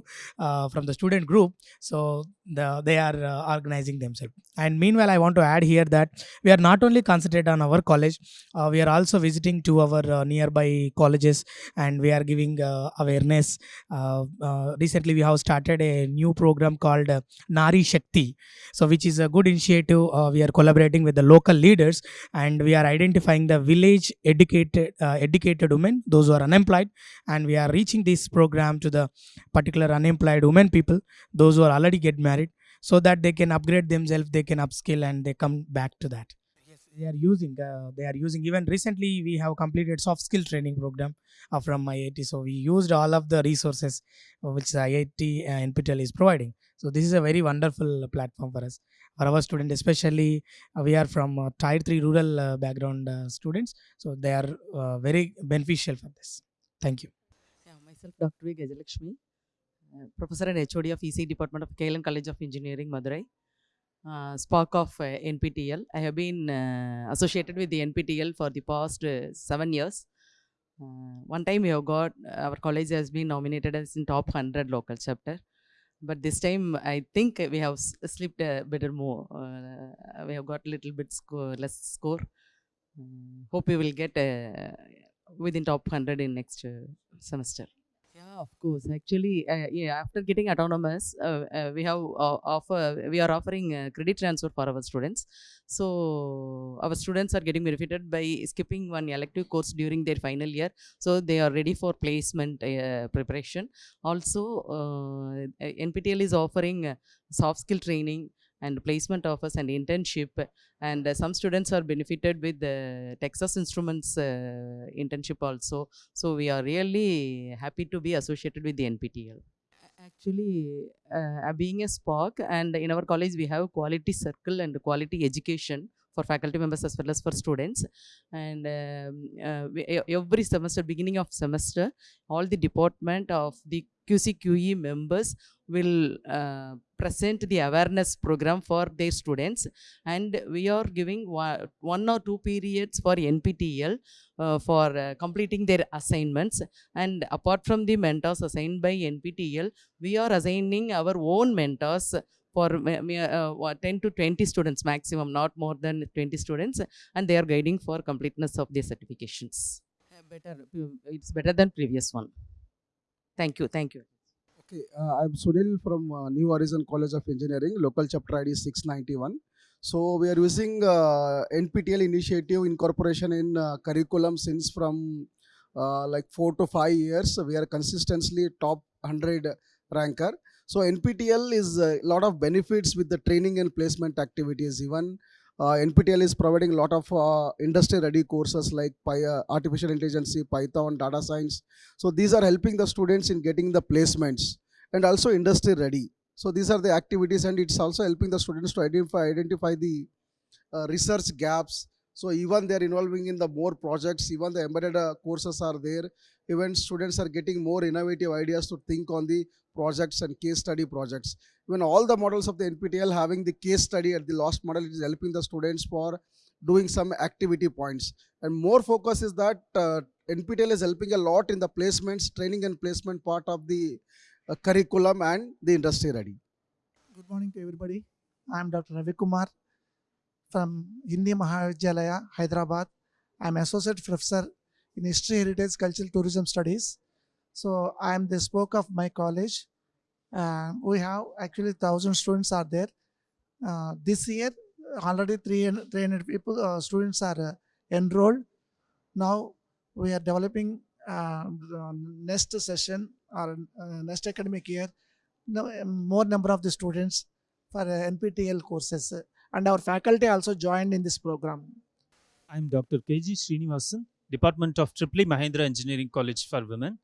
Speaker 22: from the student group. So the, they are uh, organizing themselves. And meanwhile i want to add here that we are not only concentrated on our college uh, we are also visiting to our uh, nearby colleges and we are giving uh, awareness. Uh, uh, recently we have started a new program called nari shakti so which is a good initiative. We are collaborating with the local leaders and we are identifying the village educated educated women those who are unemployed and we are reaching this program to the particular unemployed women people those who are already get married so that they can upgrade themselves they can upskill and they come back to that. Yes they are using uh, they are using. Even recently we have completed soft skill training program uh, from IIT so we used all of the resources uh, which IIT uh, NPTEL is providing. So this is a very wonderful uh, platform for us. For our student especially uh, we are from uh, tier 3 rural uh, background uh, students. So they are uh, very beneficial for this. Thank you.
Speaker 23: Yeah, myself, Dr. V. Gajalakshmi, Professor and HOD of EC Department of KLN College of Engineering, Madurai. Uh, Spark of uh, NPTEL. I have been uh, associated with the NPTEL for the past uh, seven years. Uh, one time we have got, our college has been nominated as in top 100 local chapter. But this time, I think we have slipped a bit more. Uh, we have got a little bit less score. Mm, hope we will get uh, within top 100 in next uh, semester. Of course. Actually, uh, yeah, after getting autonomous, uh, uh, we have uh, offer we are offering uh, credit transfer for our students. So our students are getting benefited by skipping one elective course during their final year. So they are ready for placement uh, preparation. Also, uh, is offering uh, soft skill training and placement offers and internship. And uh, some students are benefited with the texas instruments uh, internship also. So we are really happy to be associated with the nptel actually uh, being a spark and in our college we have quality circle and quality education for faculty members as well as for students. And um, uh, we, every semester beginning of semester all the department of the qc qe members will uh, present the awareness program for their students. And we are giving one, or two periods for NPTEL uh, for uh, completing their assignments. And apart from the mentors assigned by NPTEL we are assigning our own mentors for ma- uh, 10 to 20 students maximum not more than 20 students. And they are guiding for completeness of their certifications. Uh, better it's better than previous one. Thank you thank you
Speaker 24: Okay, uh, I'm Sunil from uh, New Horizon College of Engineering, local chapter ID 691. So we are using uh, NPTEL initiative incorporation in uh, curriculum since from uh, like four to five years. We are consistently top 100 ranker. So NPTEL is a lot of benefits with the training and placement activities. Even uh, NPTEL is providing a lot of uh, industry-ready courses like uh, artificial intelligence, Python, data science. So these are helping the students in getting the placements and also industry-ready. So these are the activities, and it's also helping the students to identify identify the uh, research gaps. So even they're involving in the more projects. Even the embedded uh, courses are there. Even students are getting more innovative ideas to think on the projects and case study projects. Even all the models of the NPTEL having the case study at the last model, is helping the students for doing some activity points. And more focus is that uh, NPTEL is helping a lot in the placements, training and placement part of the curriculum and the industry ready.
Speaker 25: Good morning to everybody. I am Dr. Ravi Kumar from Hindi Mahavidyalaya, Hyderabad. I am Associate Professor in History, Heritage, Cultural Tourism Studies. So I am the SPOC of my college. Uh, we have actually thousand students are there. Uh, this year already 300, 300 people uh, students are uh, enrolled. Now we are developing uh, next session or uh, next academic year no, more number of the students for uh, NPTEL courses and our faculty also joined in this program.
Speaker 26: I'm Dr. KG Srinivasan, Department of Tripoli Mahendra Engineering College for Women.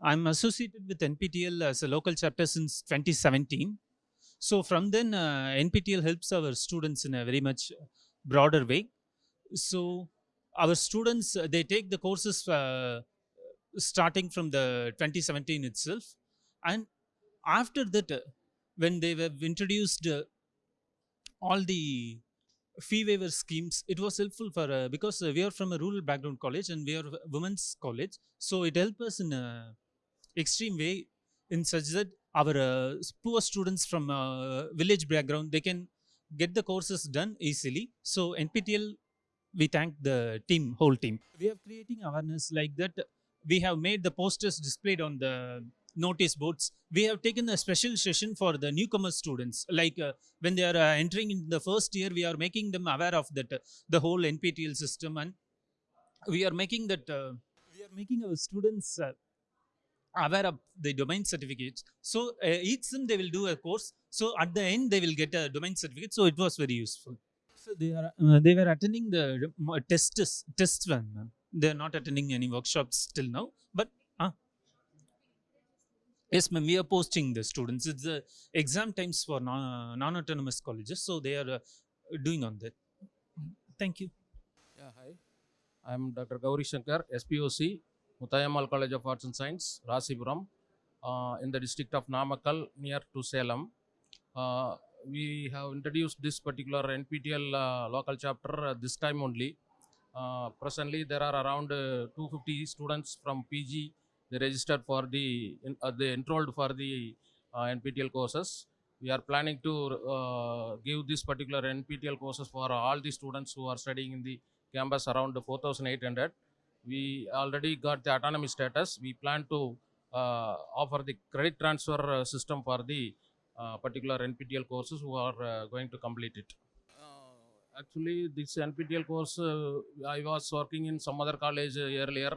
Speaker 26: I'm associated with NPTEL as a local chapter since 2017. So from then, uh, NPTEL helps our students in a very much broader way. So our students, uh, they take the courses uh, starting from the 2017 itself. And after that, uh, when they were introduced uh, all the fee waiver schemes it was helpful for uh, because uh, we are from a rural background college and we are women's college. So it helped us in a extreme way in such that our poor students from village background they can get the courses done easily. So nptel we thank the team whole team. We are creating awareness like that we have made the posters displayed on the notice boards. We have taken a special session for the newcomer students. Like uh, when they are uh, entering in the first year we are making them aware of that uh, the whole nptel system and we are making that uh, we are making our students uh, aware of the domain certificates. So uh, each sem they will do a course. So at the end they will get a domain certificate. So it was very useful. So they are they were attending the tests test one. They are not attending any workshops till now but ah, Yes, ma'am. We are posting the students. It's the exam times for non- non-autonomous colleges, so they are uh, doing on that. Thank you.
Speaker 27: Yeah, hi. I'm Dr. Gauri Shankar, SPOC, Muthayammal College of Arts and Science, Rasipuram, uh, in the district of Namakkal, near to Salem. Uh, we have introduced this particular NPTEL uh, local chapter uh, this time only. Uh, presently, there are around uh, 250 students from PG. They registered for the, uh, they enrolled for the NPTEL courses. We are planning to give this particular NPTEL courses for all the students who are studying in the campus around 4,800. We already got the autonomy status. We plan to uh, offer the credit transfer system for the uh, particular NPTEL courses who are going to complete it. Actually, this NPTEL course, uh, I was working in some other college uh, earlier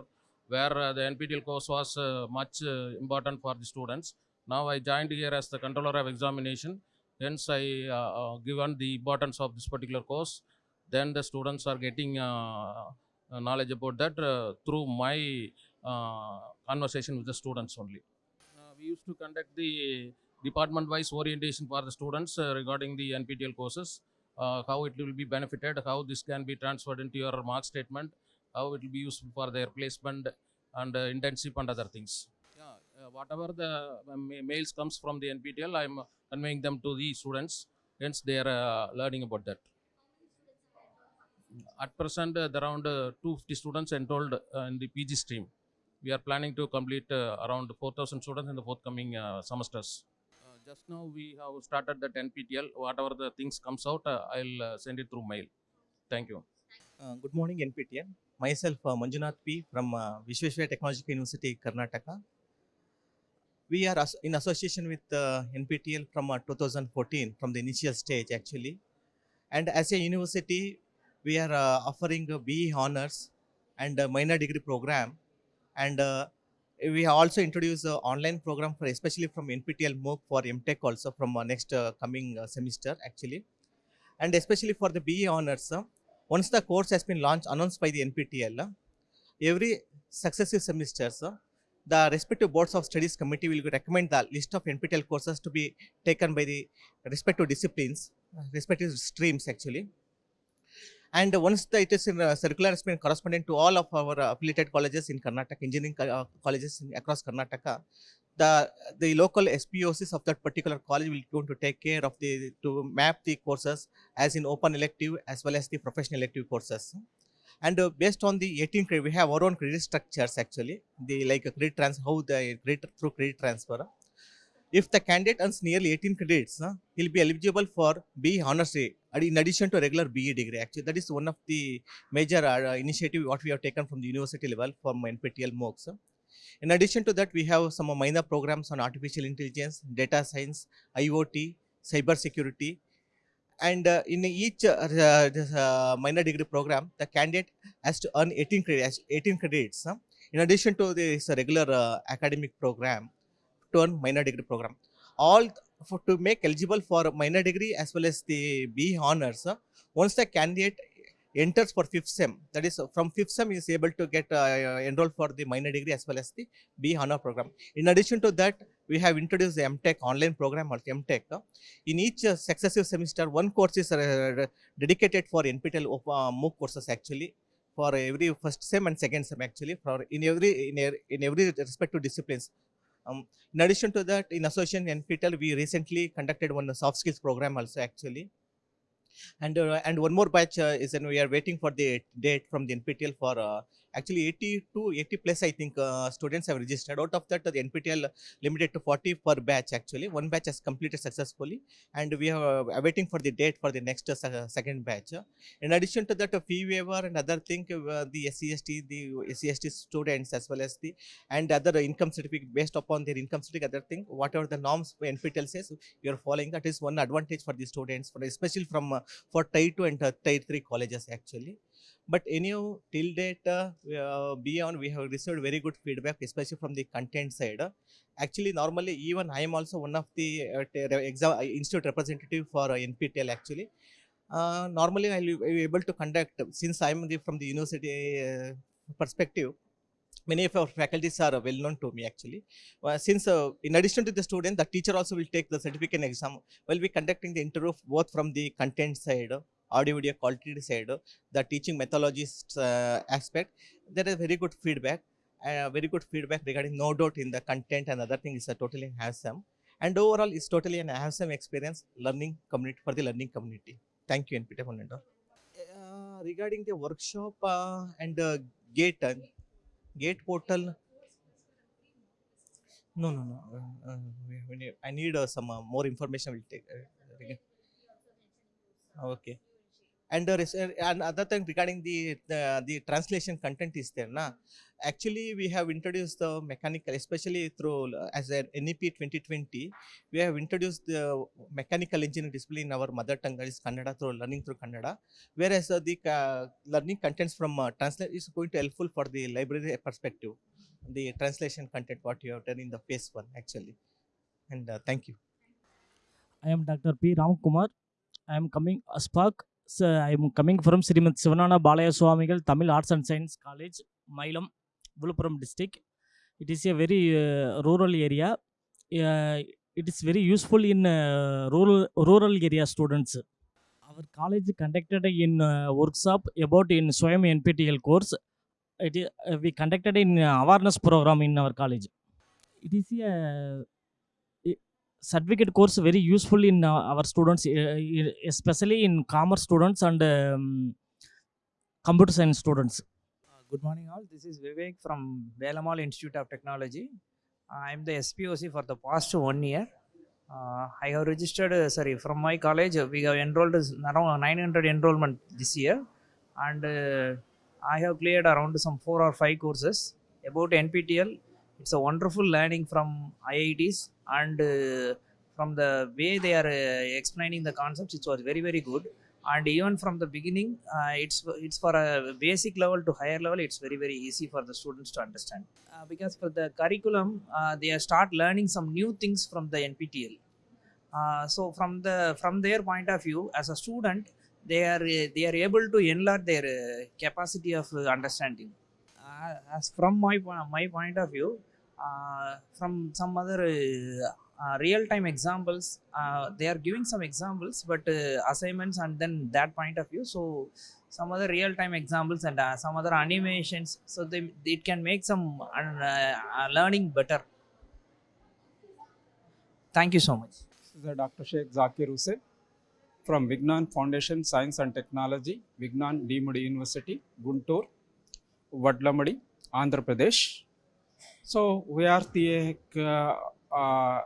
Speaker 27: where uh, the NPTEL course was uh, much uh, important for the students. Now I joined here as the controller of examination. Hence, I uh, uh, given the importance of this particular course. Then the students are getting uh, knowledge about that through my conversation with the students only. We used to conduct the department-wise orientation for the students regarding the NPTEL courses, how it will be benefited, how this can be transferred into your mark statement, how it will be useful for their placement and uh, internship and other things. Yeah, uh, whatever the uh, ma- mails comes from the NPTEL, I'm conveying them to the students. Hence, they are uh, learning about that. At present, uh, around uh, 250 students enrolled uh, in the PG stream. We are planning to complete uh, around 4,000 students in the forthcoming uh, semesters. Just now, we have started that NPTEL. Whatever the things comes out, uh, I'll uh, send it through mail. Thank you.
Speaker 28: Uh, good morning, NPTN. Myself, uh, Manjunath P. from uh, Visvesvaraya Technological University, Karnataka. We are as- in association with uh, NPTEL from uh, 2014, from the initial stage actually. And as a university, we are uh, offering BE honors and minor degree program. And we also introduced an online program for especially from NPTEL MOOC for MTech also from uh, next uh, coming uh, semester actually. And especially for the BE honors, once the course has been launched, announced by the NPTEL, every successive semesters, the respective boards of studies committee will recommend the list of NPTEL courses to be taken by the respective disciplines, respective streams actually. And once the, it is in uh, circular has been correspondent to all of our affiliated colleges in Karnataka, engineering uh, colleges in, across Karnataka, the the local SPOCs of that particular college will going to take care of the to map the courses as in open elective as well as the professional elective courses. And uh, based on the 18 credit, we have our own credit structures actually. The like a credit transfer, how the credit through credit transfer. If the candidate earns nearly 18 credits, uh, he'll be eligible for BE honors and in addition to regular BE degree. Actually, that is one of the major uh, initiative what we have taken from the university level from NPTEL MOOCs. In addition to that, we have some minor programs on artificial intelligence, data science, IoT, cyber security, and uh, in each uh, uh, minor degree program, the candidate has to earn 18 credits. 18 credits. huh? In addition to this regular uh, academic program, to earn minor degree program. All for to make eligible for minor degree as well as the B honors. uh, once the candidate enters for fifth sem, that is from fifth sem is able to get uh, enrolled for the minor degree as well as the B honor program. In addition to that, we have introduced the MTech online program or MTech. uh, In each successive semester, one course is dedicated for NPTEL uh, MOOC courses actually for every first sem and second sem actually for in every in, e- in every respective disciplines. Um, in addition to that, in association NPTEL, we recently conducted one soft skills program also actually. And uh, and one more batch uh, is and we are waiting for the date from the NPTEL for uh, actually 80 to 80 plus I think uh, students have registered. Out of that, the NPTEL limited to 40 per batch actually. One batch has completed successfully, and we are uh, waiting for the date for the next uh, second batch. In addition to that, a fee waiver and other thing, uh, the SCST, the SCST students as well as the and other income certificate based upon their income certificate, other thing, whatever the norms NPTEL says, you are following. That is one advantage for the students, for especially from uh, for tier two and uh, tier three colleges actually. But anyhow, till date, uh, uh, beyond we have received very good feedback, especially from the content side. Actually, normally even I am also one of the uh, exam uh, institute representative for NPTEL actually. Normally, I will be able to conduct since I am from the university perspective. Many of our faculties are well known to me actually. Uh, since uh, in addition to the student, the teacher also will take the certificate exam. We'll be conducting the interview both from the content side, audio video quality side, uh, the teaching methodologies uh, aspect. There is very good feedback. Uh, very good feedback regarding no doubt in the content and other thing is a totally handsome. And overall, it's totally an handsome experience learning community for the learning community. Thank you, NPT Fonendo. Uh, regarding the workshop uh, and uh, gate uh, gate portal no no no uh, uh, i need uh, some uh, more information We'll take uh, okay and uh, res- uh, and other thing regarding the, the the translation content is there na actually we have introduced the mechanical especially through uh, as an nep 2020 we have introduced the mechanical engineering discipline in our mother tongue that is kannada through learning through kannada whereas uh, the uh, learning contents from uh, translate is going to helpful for the library perspective the translation content what you have done in the phase one actually and uh, thank you
Speaker 29: I am Dr. P. Ramkumar. I am coming Spark. So I am coming from Srimad Sivanana Balaya Swamigal Tamil Arts and Science College, Mailam, Vilupuram district. It is a very uh, rural area. Uh, it is very useful in uh, rural rural area students. Our college conducted in uh, workshop about in Swayam NPTEL course. It is, uh, we conducted in uh, awareness program in our college. it is a, a certificate course very useful in uh, our students, uh, e- especially in commerce students and um, computer science students.
Speaker 30: Good morning, all. This is Vivek from Velammal Institute of Technology. I am the SPOC for the past one year. Uh, I have registered, uh, sorry, from my college, uh, we have enrolled around 900 enrollment this year, and uh, I have cleared around some four or five courses about NPTEL. It's a wonderful learning from IITs, and uh, from the way they are uh, explaining the concepts, it was very very good. And even from the beginning uh, it's it's for a basic level to higher level it's very very easy for the students to understand. Because for the curriculum they start learning some new things from the nptel uh, so from the from their point of view as a student they are they are able to enlarge their capacity of understanding. As from my my point of view from some other uh, uh, real time examples uh, they are giving some examples but uh, assignments and then that point of view so some other real time examples and uh, some other animations so they it can make some uh, uh, learning better thank you so much
Speaker 31: This is uh, Dr. Sheikh Zakir Hussain from Vignan Foundation Science and Technology, Vignan Deemed University, Guntur, Vadlamudi, Andhra Pradesh. So we are the uh, uh,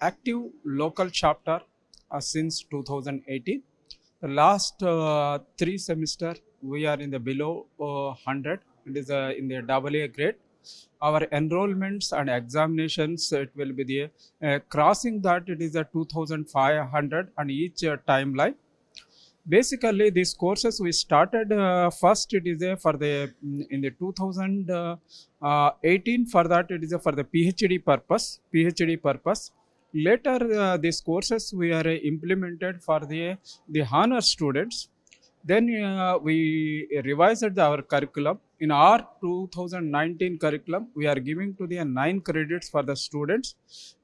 Speaker 31: active local chapter uh, since 2018. The last uh, three semester we are in the below uh, 100. It is in the AA grade. Our enrollments and examinations it will be the uh, crossing that it is a 2500 and each uh, timeline basically these courses we started uh, first it is a for the mm, in the 2018 for that it is a for the phd purpose phd purpose. Later uh, these courses we are uh, implemented for the the honor students. Then uh, we revised our curriculum. In our 2019 curriculum we are giving to the nine credits for the students.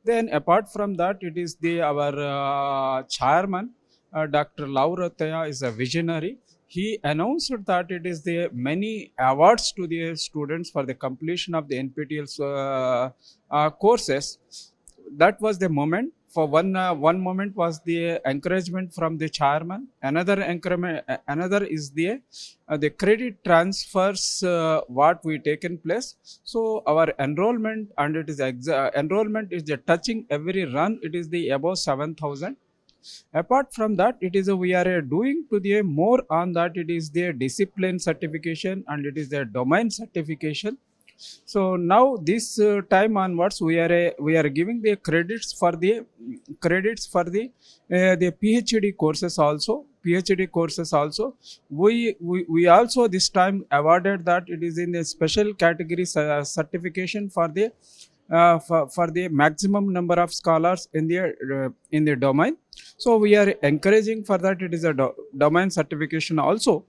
Speaker 31: Then apart from that it is the our uh, chairman uh, Dr. Lavu Rathaiah is a visionary. He announced that it is the many awards to the students for the completion of the NPTEL uh, uh, courses. That was the moment. For one, uh, one moment was the encouragement from the chairman. Another encouragement, uh, another is the the credit transfers what we taken place. So our enrollment and it is enrollment is the touching every run. It is the above seven thousand apart from that it is a, we are uh, doing to the more on that it is their discipline certification and it is their domain certification. So now this uh, time onwards we are uh, we are giving the credits for the credits for the uh, the phd courses also phd courses also. We, we we also this time awarded that it is in the special category cer- certification for the uh, Uh, for, for the maximum number of scholars in the uh, in the domain. So we are encouraging for that it is a do- domain certification also.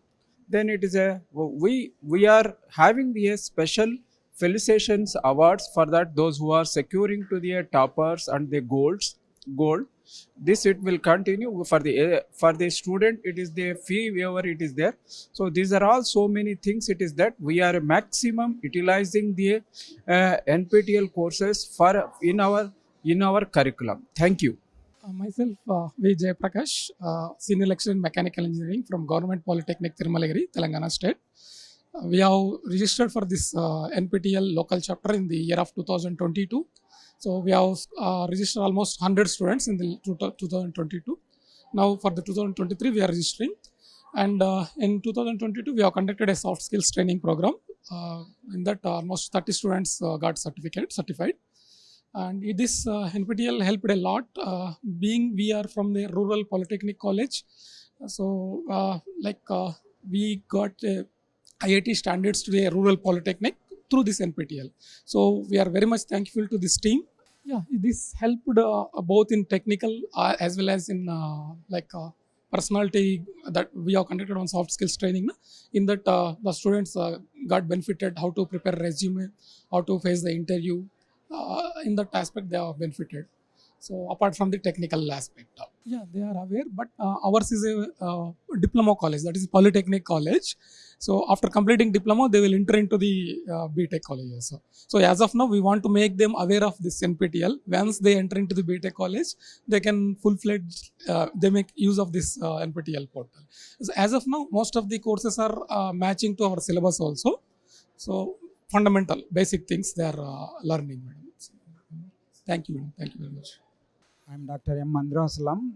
Speaker 31: Then it is a we we are having the uh, special felicitations awards for that those who are securing to the uh, toppers and the golds gold this it will continue for the uh, for the student it is the fee waiver it is there so these are all so many things it is that we are maximum utilizing the uh, nptel courses for in our in our curriculum thank you
Speaker 32: Uh, myself, uh, V. Jayaprakash, uh, Senior Lecturer in Mechanical Engineering from Government Polytechnic, Tirumalagiri, Telangana State. Uh, we have registered for this uh, NPTEL local chapter in the year of 2022. So we have uh, registered almost 100 students in the two- 2022. Now for the 2023, we are registering. And uh, in 2022, we have conducted a soft skills training program. Uh, in that, almost 30 students uh, got certificate certified and this uh, NPTEL helped a lot. Uh, being we are from the rural polytechnic college, so uh, like we got IIT standards to a rural polytechnic through this NPTEL. So we are very much thankful to this team. Yeah, this helped uh, both in technical uh, as well as in uh, like uh, personality that we have conducted on soft skills training. In that, uh, the students uh, got benefited how to prepare resume, how to face the interview. In that aspect, they are benefited. So apart from the technical aspect, yeah, they are aware. But uh, ours is a uh, diploma college, that is polytechnic college. So after completing diploma, they will enter into the uh, BTech college also. So as of now, we want to make them aware of this NPTEL. Once they enter into the BTech college, they can full-fledged, uh, they make use of this uh, NPTEL portal. So as of now, most of the courses are uh, matching to our syllabus also. So fundamental, basic things they are uh, learning. Thank you. Thank you very much.
Speaker 33: I'm Dr. M. Mandrasalam,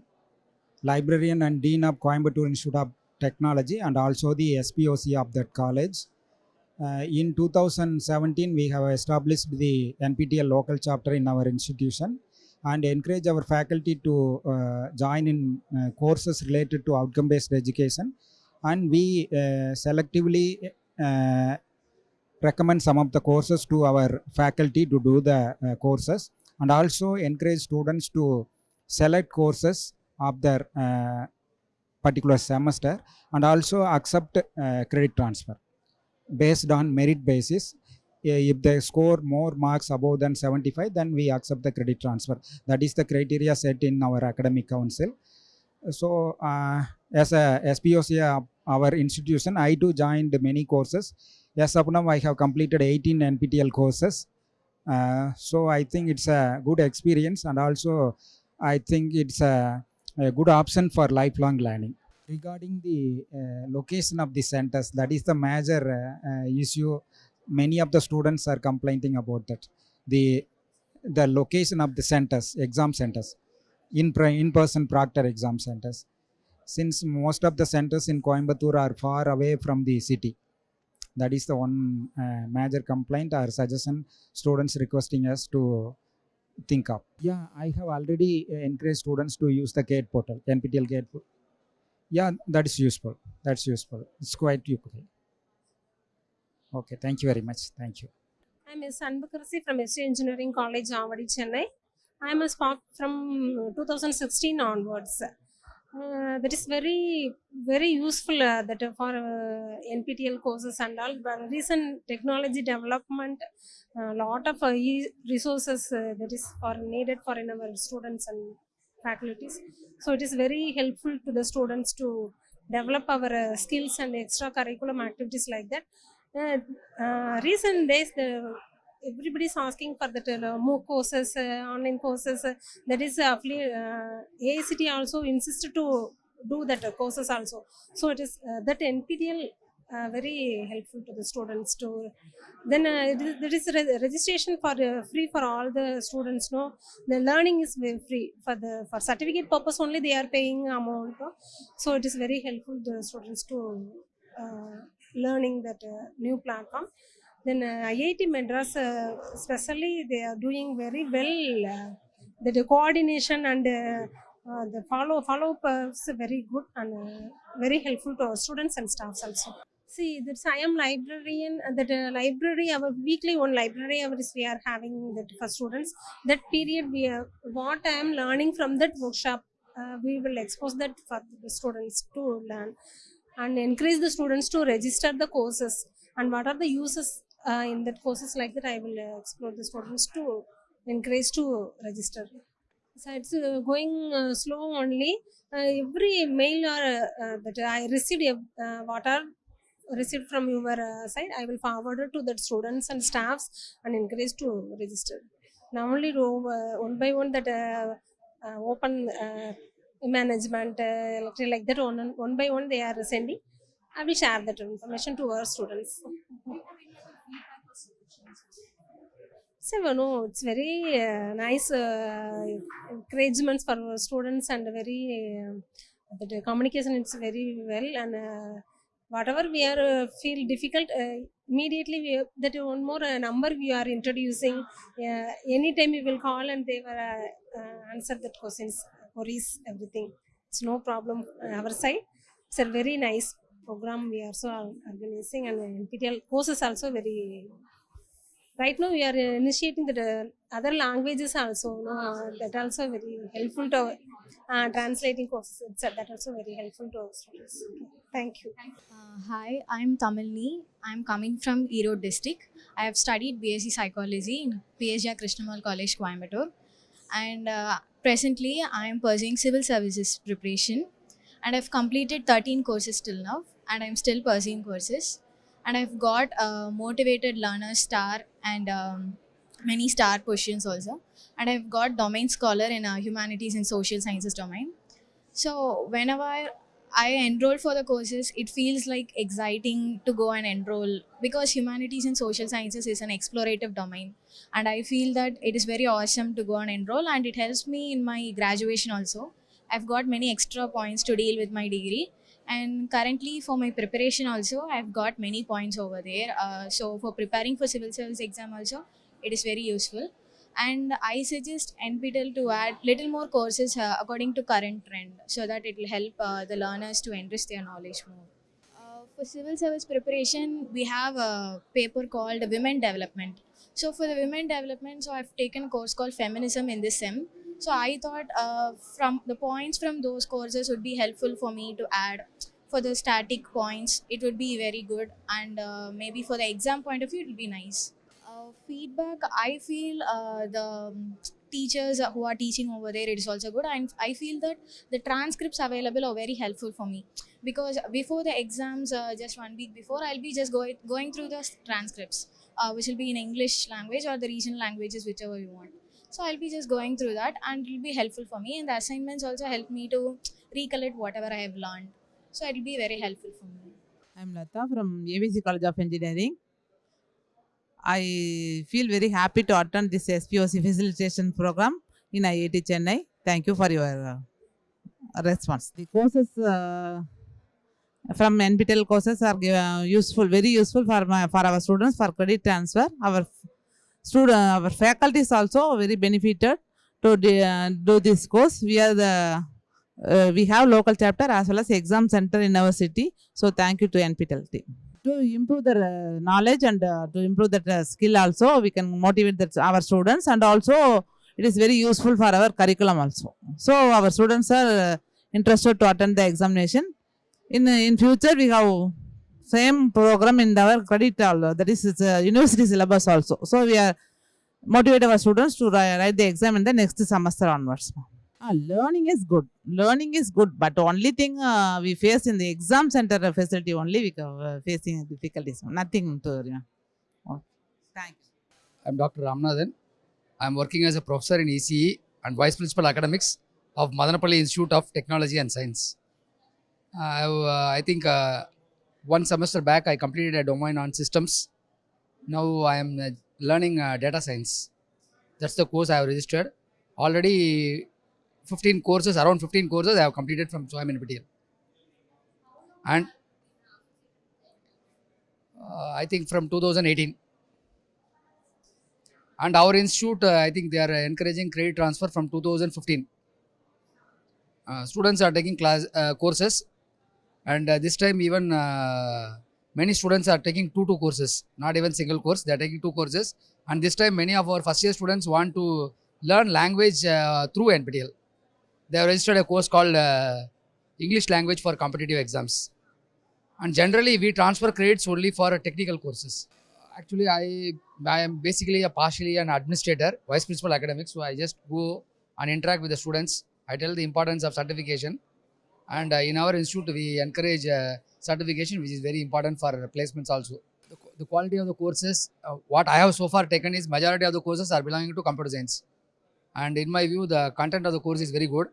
Speaker 33: librarian and dean of Coimbatore Institute of Technology and also the SPOC of that college. Uh, in 2017, we have established the NPTEL local chapter in our institution and encourage our faculty to uh, join in uh, courses related to outcome-based education. And we uh, selectively uh, recommend some of the courses to our faculty to do the uh, courses and also encourage students to select courses of their uh, particular semester and also accept uh, credit transfer based on merit basis. Uh, if they score more marks above than 75 then we accept the credit transfer. That is the criteria set in our academic council. So uh, as a SPOC of our institution I too joined many courses. Yes up now I have completed 18 NPTEL courses. uh, so I think it's a good experience and also I think it's a, a good option for lifelong learning. Regarding the uh, location of the centers, that is the major uh, uh, issue. Many of the students are complaining about that. The the location of the centers, exam centers, in in-person proctor exam centers. Since most of the centers in Coimbatore are far away from the city, that is the one uh, major complaint or suggestion students requesting us to think of. Yeah, I have already uh, encouraged students to use the GATE portal, NPTEL GATE. po- Yeah, that is useful. That's useful. It's quite useful. Okay, thank you very much. Thank you.
Speaker 34: I'm Ms. Anbakarsi from SC Engineering College, Avadi, Chennai. I'm a SPOC from 2016 onwards. Uh, that is very, very useful uh, that uh, for uh, NPTEL courses and all. But recent technology development, a lot of uh, resources uh, that is for needed for our students and faculties. So it is very helpful to the students to develop our uh, skills and extra curriculum activities like that. Uh, uh, recent days, the everybody is asking for that uh, MOOC courses, uh, online courses. That is uh, affili- uh, AICTE also insisted to do that uh, courses also. So it is that NPTEL uh, very helpful to the students to. Then uh, there is re- registration for uh, free for all the students. No, the learning is free for the for certificate purpose only they are paying amount. no. So it is very helpful to the students to learning that new platform. Then uh, IIT Madras, uh, especially, they are doing very well. Uh, the, coordination and uh, uh, the follow follow up is very good and uh, very helpful to our students and staffs also. See, that's I am librarian. uh, That uh, library, our weekly one library hours we are having that for students. That period we are what I am learning from that workshop. Uh, we will expose that for the students to learn and encourage the students to register the courses and what are the uses uh, in that courses like that i will uh, explore the students to encourage to register. So it's uh, going uh, slow only uh, every mail or uh, that i received what are received from your side i will forward it to the students and staffs and encourage to register. Now only one by one that open management like- like that one, one by one they are sending. I will share that information to our students so no it's very uh, nice uh, encouragements for students and very uh, the communication is very well and uh, whatever we are uh, feel difficult uh, immediately we that one more uh, number we are introducing anytime we will call and they will answer that questions queries everything. It's no problem on our side. It's a very nice program we are so organizing and NPTEL courses also very right now we are initiating the uh, other languages also no, uh, that also very helpful to our, uh, translating courses that also very helpful to our students thank you
Speaker 35: Uh, hi, I'm Tamilni. I'm coming from Erode district. I have studied BSc Psychology in PSGR Krishnammal College, Coimbatore. And uh, Presently, I am pursuing civil services preparation and I've completed 13 courses till now and I'm still pursuing courses. And I've got a motivated learner star and um, many star questions also. And I've got domain scholar in uh, humanities and social sciences domain. So whenever I enroll for the courses, it feels like exciting to go and enroll because humanities and social sciences is an explorative domain. And I feel that it is very awesome to go and enroll and it helps me in my graduation also. I've got many extra points to deal with my degree. And currently for my preparation also, I've got many points over there. Uh, so for preparing for civil service exam also, it is very useful. And i suggest nptel to add little more courses uh, according to current trend so that it will help uh, the learners to enrich their knowledge more. Uh, for civil service preparation we have a paper called women development. So for the women development so i've taken a course called feminism in this sem so i thought uh, from the points from those courses would be helpful for me to add for the static points it would be very good and uh, maybe for the exam point of view it will be nice. Uh, feedback i feel uh, the teachers who are teaching over there it is also good and i feel that the transcripts available are very helpful for me because before the exams uh, just one week before i'll be just going going through the transcripts uh, which will be in english language or the regional languages whichever you want so i'll be just going through that and it will be helpful for me and the assignments also help me to recollect whatever i have learned so it will be very helpful for me
Speaker 36: I'm Lata from ABC College of Engineering. I feel very happy to attend this SPOC facilitation program in IIT Chennai. Thank you for your uh, response. The courses uh, from NPTEL courses are uh, useful, very useful for my, for our students for credit transfer. Our student, our faculties also very benefited to uh, do this course. We are the uh, we have local chapter as well as exam center in our city. So thank you to NPTEL team. To improve their uh, knowledge and uh, to improve that uh, skill also, we can motivate that our students and also it is very useful for our curriculum also. So our students are uh, interested to attend the examination. In in future we have same program in our credit all that is it's a university syllabus also. So we are motivate our students to write, write the exam in the next semester onwards. Ah, learning is good. Learning is good, but only thing uh, we face in the exam center facility only we are uh, facing difficulties. Nothing to you know. Oh, thanks.
Speaker 37: I'm Dr. Ramanathan. I'm working as a professor in ECE and Vice Principal Academics of Madanapalle Institute of Technology and Science. I, uh, I think uh, one semester back I completed a domain on systems. Now I am uh, learning uh, data science. That's the course I have registered. Already 15 courses, around 15 courses I have completed from SWAYAM NPTEL. And uh, I think from 2018. And our institute, uh, I think they are encouraging credit transfer from 2015. Uh, students are taking class uh, courses, and uh, this time even uh, many students are taking two two courses, not even single course. They are taking two courses, and this time many of our first year students want to learn language uh, through NPTEL. They have registered a course called uh, English language for competitive exams, and generally we transfer credits only for technical courses actually I I am basically a partially an administrator, vice principal academics. So I just go and interact with the students. I tell the importance of certification, and uh, in our institute we encourage uh, certification, which is very important for placements also. The, the quality of the courses, uh, what I have so far taken is majority of the courses are belonging to computer science, and in my view the content of the course is very good,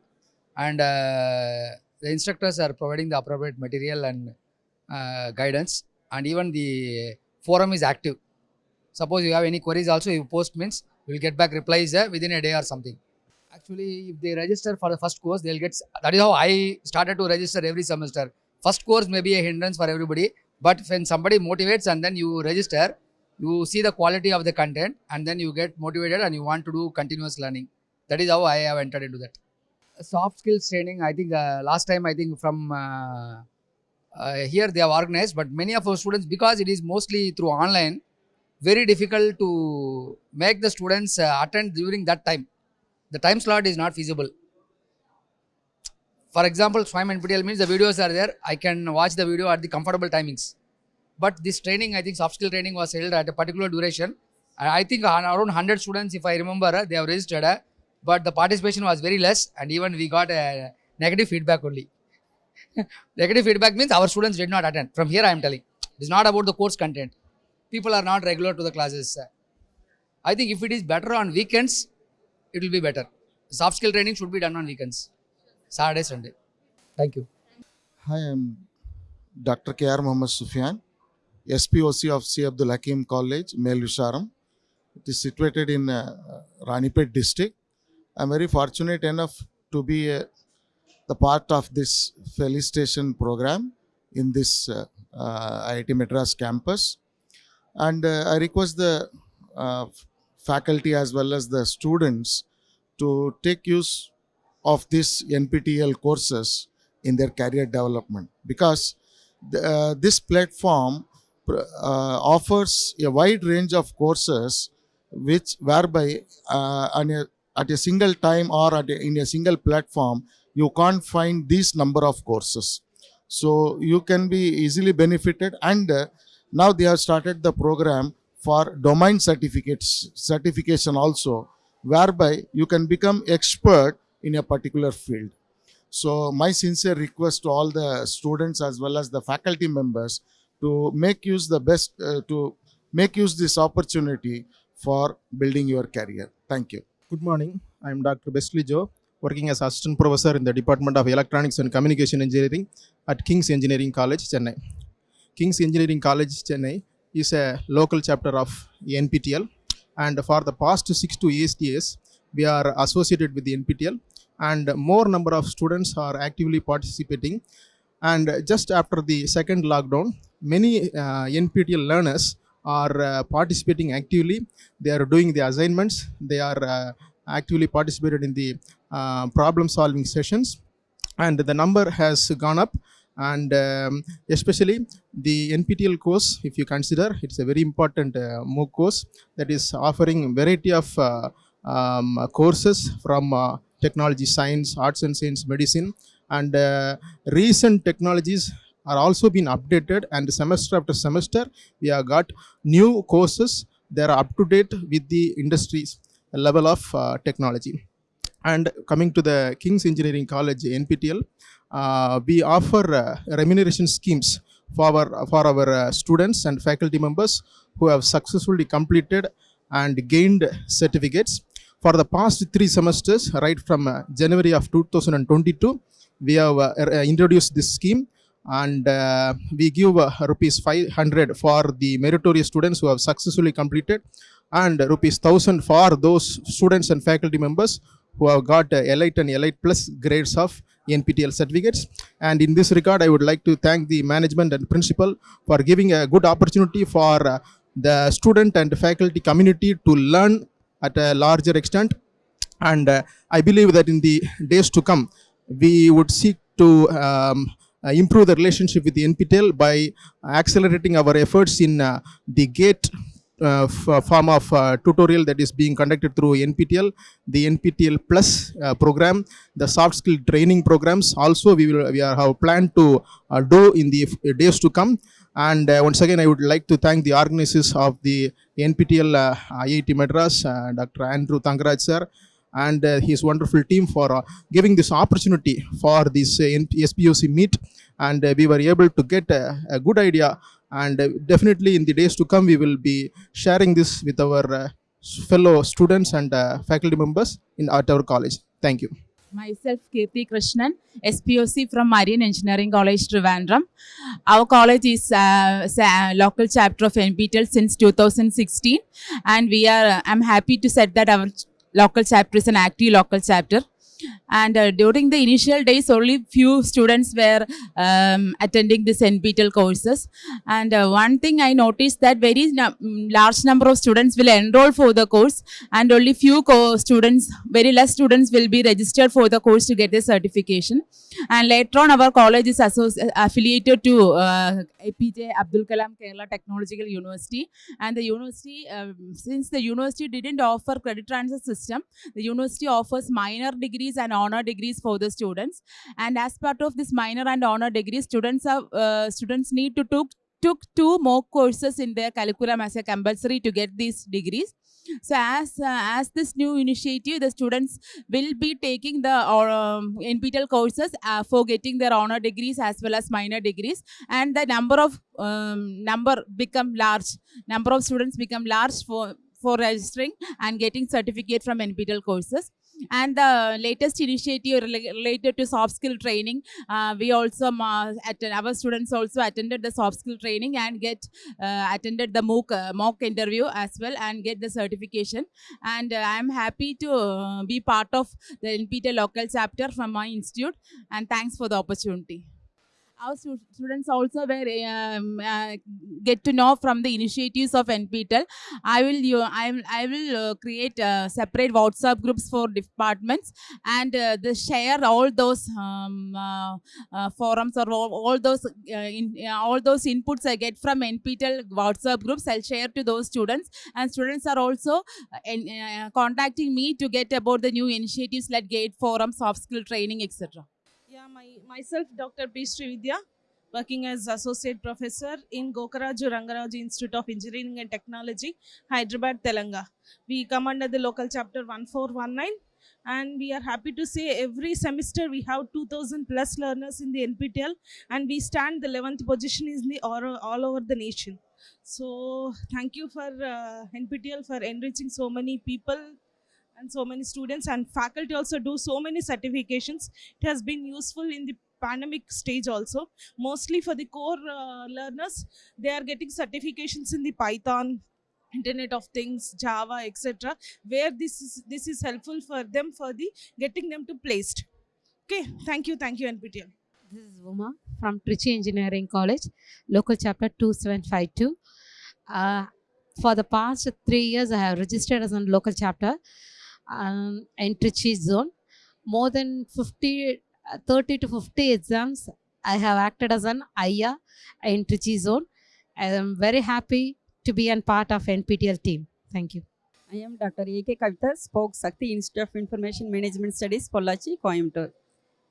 Speaker 37: and the instructors are providing the appropriate material and uh, guidance, and even the forum is active. Suppose you have any queries also, you post means you will get back replies uh, within a day or something. Actually, if they register for the first course, they'll get. That is how I started to register every semester. First course may be a hindrance for everybody, but when somebody motivates and then you register, you see the quality of the content and then you get motivated and you want to do continuous learning. That is how I have entered into that. Soft skills training, I think uh, last time I think from uh, uh, here they have organized, but many of our students, because it is mostly through online, very difficult to make the students uh, attend during that time. The time slot is not feasible. For example, Swayam NPTEL means the videos are there. I can watch the video at the comfortable timings. But this training, I think soft skill training was held at a particular duration. And I think around 100 students, if I remember, uh, they have registered. uh,
Speaker 35: but the participation was very less and even we got a negative feedback only negative feedback means our students did not attend from here i am telling it's not about the course content people are not regular to the classes i think if it is better on weekends it will be better soft skill training should be done on weekends saturday sunday thank you
Speaker 37: Hi, I'm Dr. K.R. Muhammad Sufyan, SPOC of C. Abdul Hakeem College, Melvisharam. It is situated in uh, Ranipet district. I'm very fortunate enough to be uh, the part of this felicitation program in this uh, uh, IIT Madras campus. And uh, I request the uh, faculty as well as the students to take use of this NPTEL courses in their career development. Because the, uh, this platform uh, offers a wide range of courses which whereby uh, a, at a single time or at a, in a single platform you can't find these number of courses. So you can be easily benefited and uh, now they have started the program for domain certificates certification also whereby you can become expert in a particular field so my sincere request to all the students as well as the faculty members to make use the best uh, to make use this opportunity for building your career thank you
Speaker 38: Good morning. I am Dr. Besley Joe, working as assistant professor in the Department of Electronics and Communication Engineering at King's Engineering College, Chennai. King's Engineering College, Chennai is a local chapter of NPTEL, and for the past six to eight years, we are associated with the NPTEL, and more number of students are actively participating. And just after the second lockdown, many uh, NPTEL learners are uh, participating actively. They are doing the assignments. They are uh, actively participated in the uh, problem solving sessions, and the number has gone up. And um, especially the NPTEL course, if you consider, it's a very important uh, MOOC course that is offering variety of uh, um, courses from uh, technology, science, arts and science, medicine, and uh, recent technologies are also being updated and semester after semester we have got new courses that are up to date with the industry's level of uh, technology. And coming to the king's engineering college nptel uh, we offer uh, remuneration schemes for our for our uh, students and faculty members who have successfully completed and gained certificates. For the past three semesters right from uh, january of 2022 we have uh, uh, introduced this scheme and uh, we give uh, rupees 500 for the meritorious students who have successfully completed and rupees 1000 for those students and faculty members who have got uh, elite and elite plus grades of nptel certificates. And in this regard i would like to thank the management and principal for giving a good opportunity for uh, the student and faculty community to learn at a larger extent. And uh, i believe that in the days to come we would seek to um, uh, improve the relationship with the NPTEL by accelerating our efforts in uh, the GATE uh, form of uh, tutorial that is being conducted through NPTEL, the NPTEL Plus uh, program, the soft skill training programs. Also, we will we are have planned to uh, do in the f- days to come. And uh, once again, I would like to thank the organizers of the NPTEL uh, IIT Madras, uh, Dr. Andrew Thangaraj sir, and uh, his wonderful team for uh, giving this opportunity for this uh, SPOC meet and uh, we were able to get a good idea and uh, definitely in the days to come we will be sharing this with our uh, fellow students and uh, faculty members in at our college thank you
Speaker 39: Myself, Kirti Krishnan, SPOC from Marian Engineering College, Trivandrum. Our college is uh, sa- local chapter of NPTEL since 2016, and we are. I'm happy to say that our local chapter is an active local chapter. And uh, during the initial days, only few students were um, attending this NPTEL courses. And uh, one thing I noticed that very large number of students will enroll for the course, and only few co- students, very less students will be registered for the course to get the certification. And later on, our college is affiliated to uh, APJ Abdul Kalam Kerala Technological University, and the university, um, since the university didn't offer credit transfer system, the university offers minor degrees and honor degrees for the students. And as part of this minor and honor degree, students are uh, students need to took took two more courses in their curriculum as a compulsory to get these degrees So as uh, as this new initiative, the students will be taking the or, um, NPTEL courses uh, for getting their honor degrees as well as minor degrees, and the number of um, number become large. Number of students become large for for registering and getting certificate from NPTEL courses. And the latest initiative related to soft skill training, uh, we also um, uh, attend, our students also attended the soft skill training and get uh, attended the mock uh, mock interview as well and get the certification. And uh, I'm happy to be part of the NPTEL local chapter from my institute. And thanks for the opportunity our students also were um, uh, get to know from the initiatives of NPTEL. I will you I will I will uh, create uh, separate WhatsApp groups for departments and uh, the share all those um, uh, uh, forums or all, all those in, all those inputs I get from NPTEL WhatsApp groups. I'll share to those students and students are also in, contacting me to get about the new initiatives like Gate forums, soft skill training, etc.
Speaker 40: My myself, Dr. P. Srividya, working as associate professor in Gokaraju Rangaraju Institute of Engineering and Technology, Hyderabad, Telangana. We come under the local chapter 1419 and we are happy to say every semester we have 2000 plus learners in the NPTEL and we stand the 11th position in the all, all over the nation. So thank you for uh, NPTEL for enriching so many people and so many students and faculty also do so many certifications. It has been useful in the pandemic stage also. Mostly for the core uh, learners, they are getting certifications in the Python, Internet of Things, Java, etc. Where this is this is helpful for them for the getting them to placed. Okay, thank you, thank you, NPTEL.
Speaker 41: This is Uma from Trichy Engineering College, local chapter 2752. Uh, for the past three years, I have registered as a local chapter um, in Trichy zone. More than 50, uh, 30 to 50 exams, I have acted as an IA in Trichy zone. I am very happy to be a part of NPTEL team. Thank you.
Speaker 23: I am Dr. A.K. Kavita, SPOC Sakthi Institute of Information Management Studies, Pollachi, Coimbatore.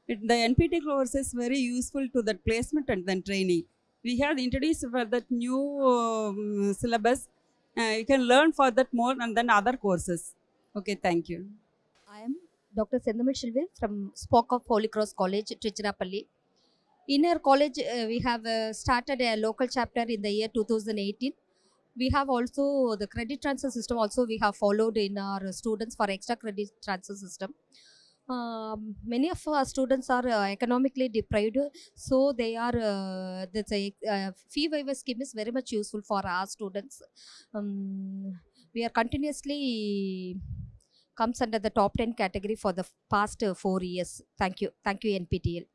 Speaker 23: The NPT course is very useful to the placement and then training. We have introduced for that new um, syllabus. Uh, you can learn for that more and then other courses. Okay, thank you.
Speaker 14: I am Dr. Sendamil Shilve from SPOC of Holy Cross College, Trichirapalli. In our college, uh, we have uh, started a local chapter in the year 2018. We have also the credit transfer system also we have followed in our students for extra credit transfer system. Um, many of our students are uh, economically deprived, so they are uh, that's a uh, fee waiver scheme is very much useful for our students. Um, we are continuously comes under the top 10 category for the past uh, four years. Thank you. Thank you, NPTEL.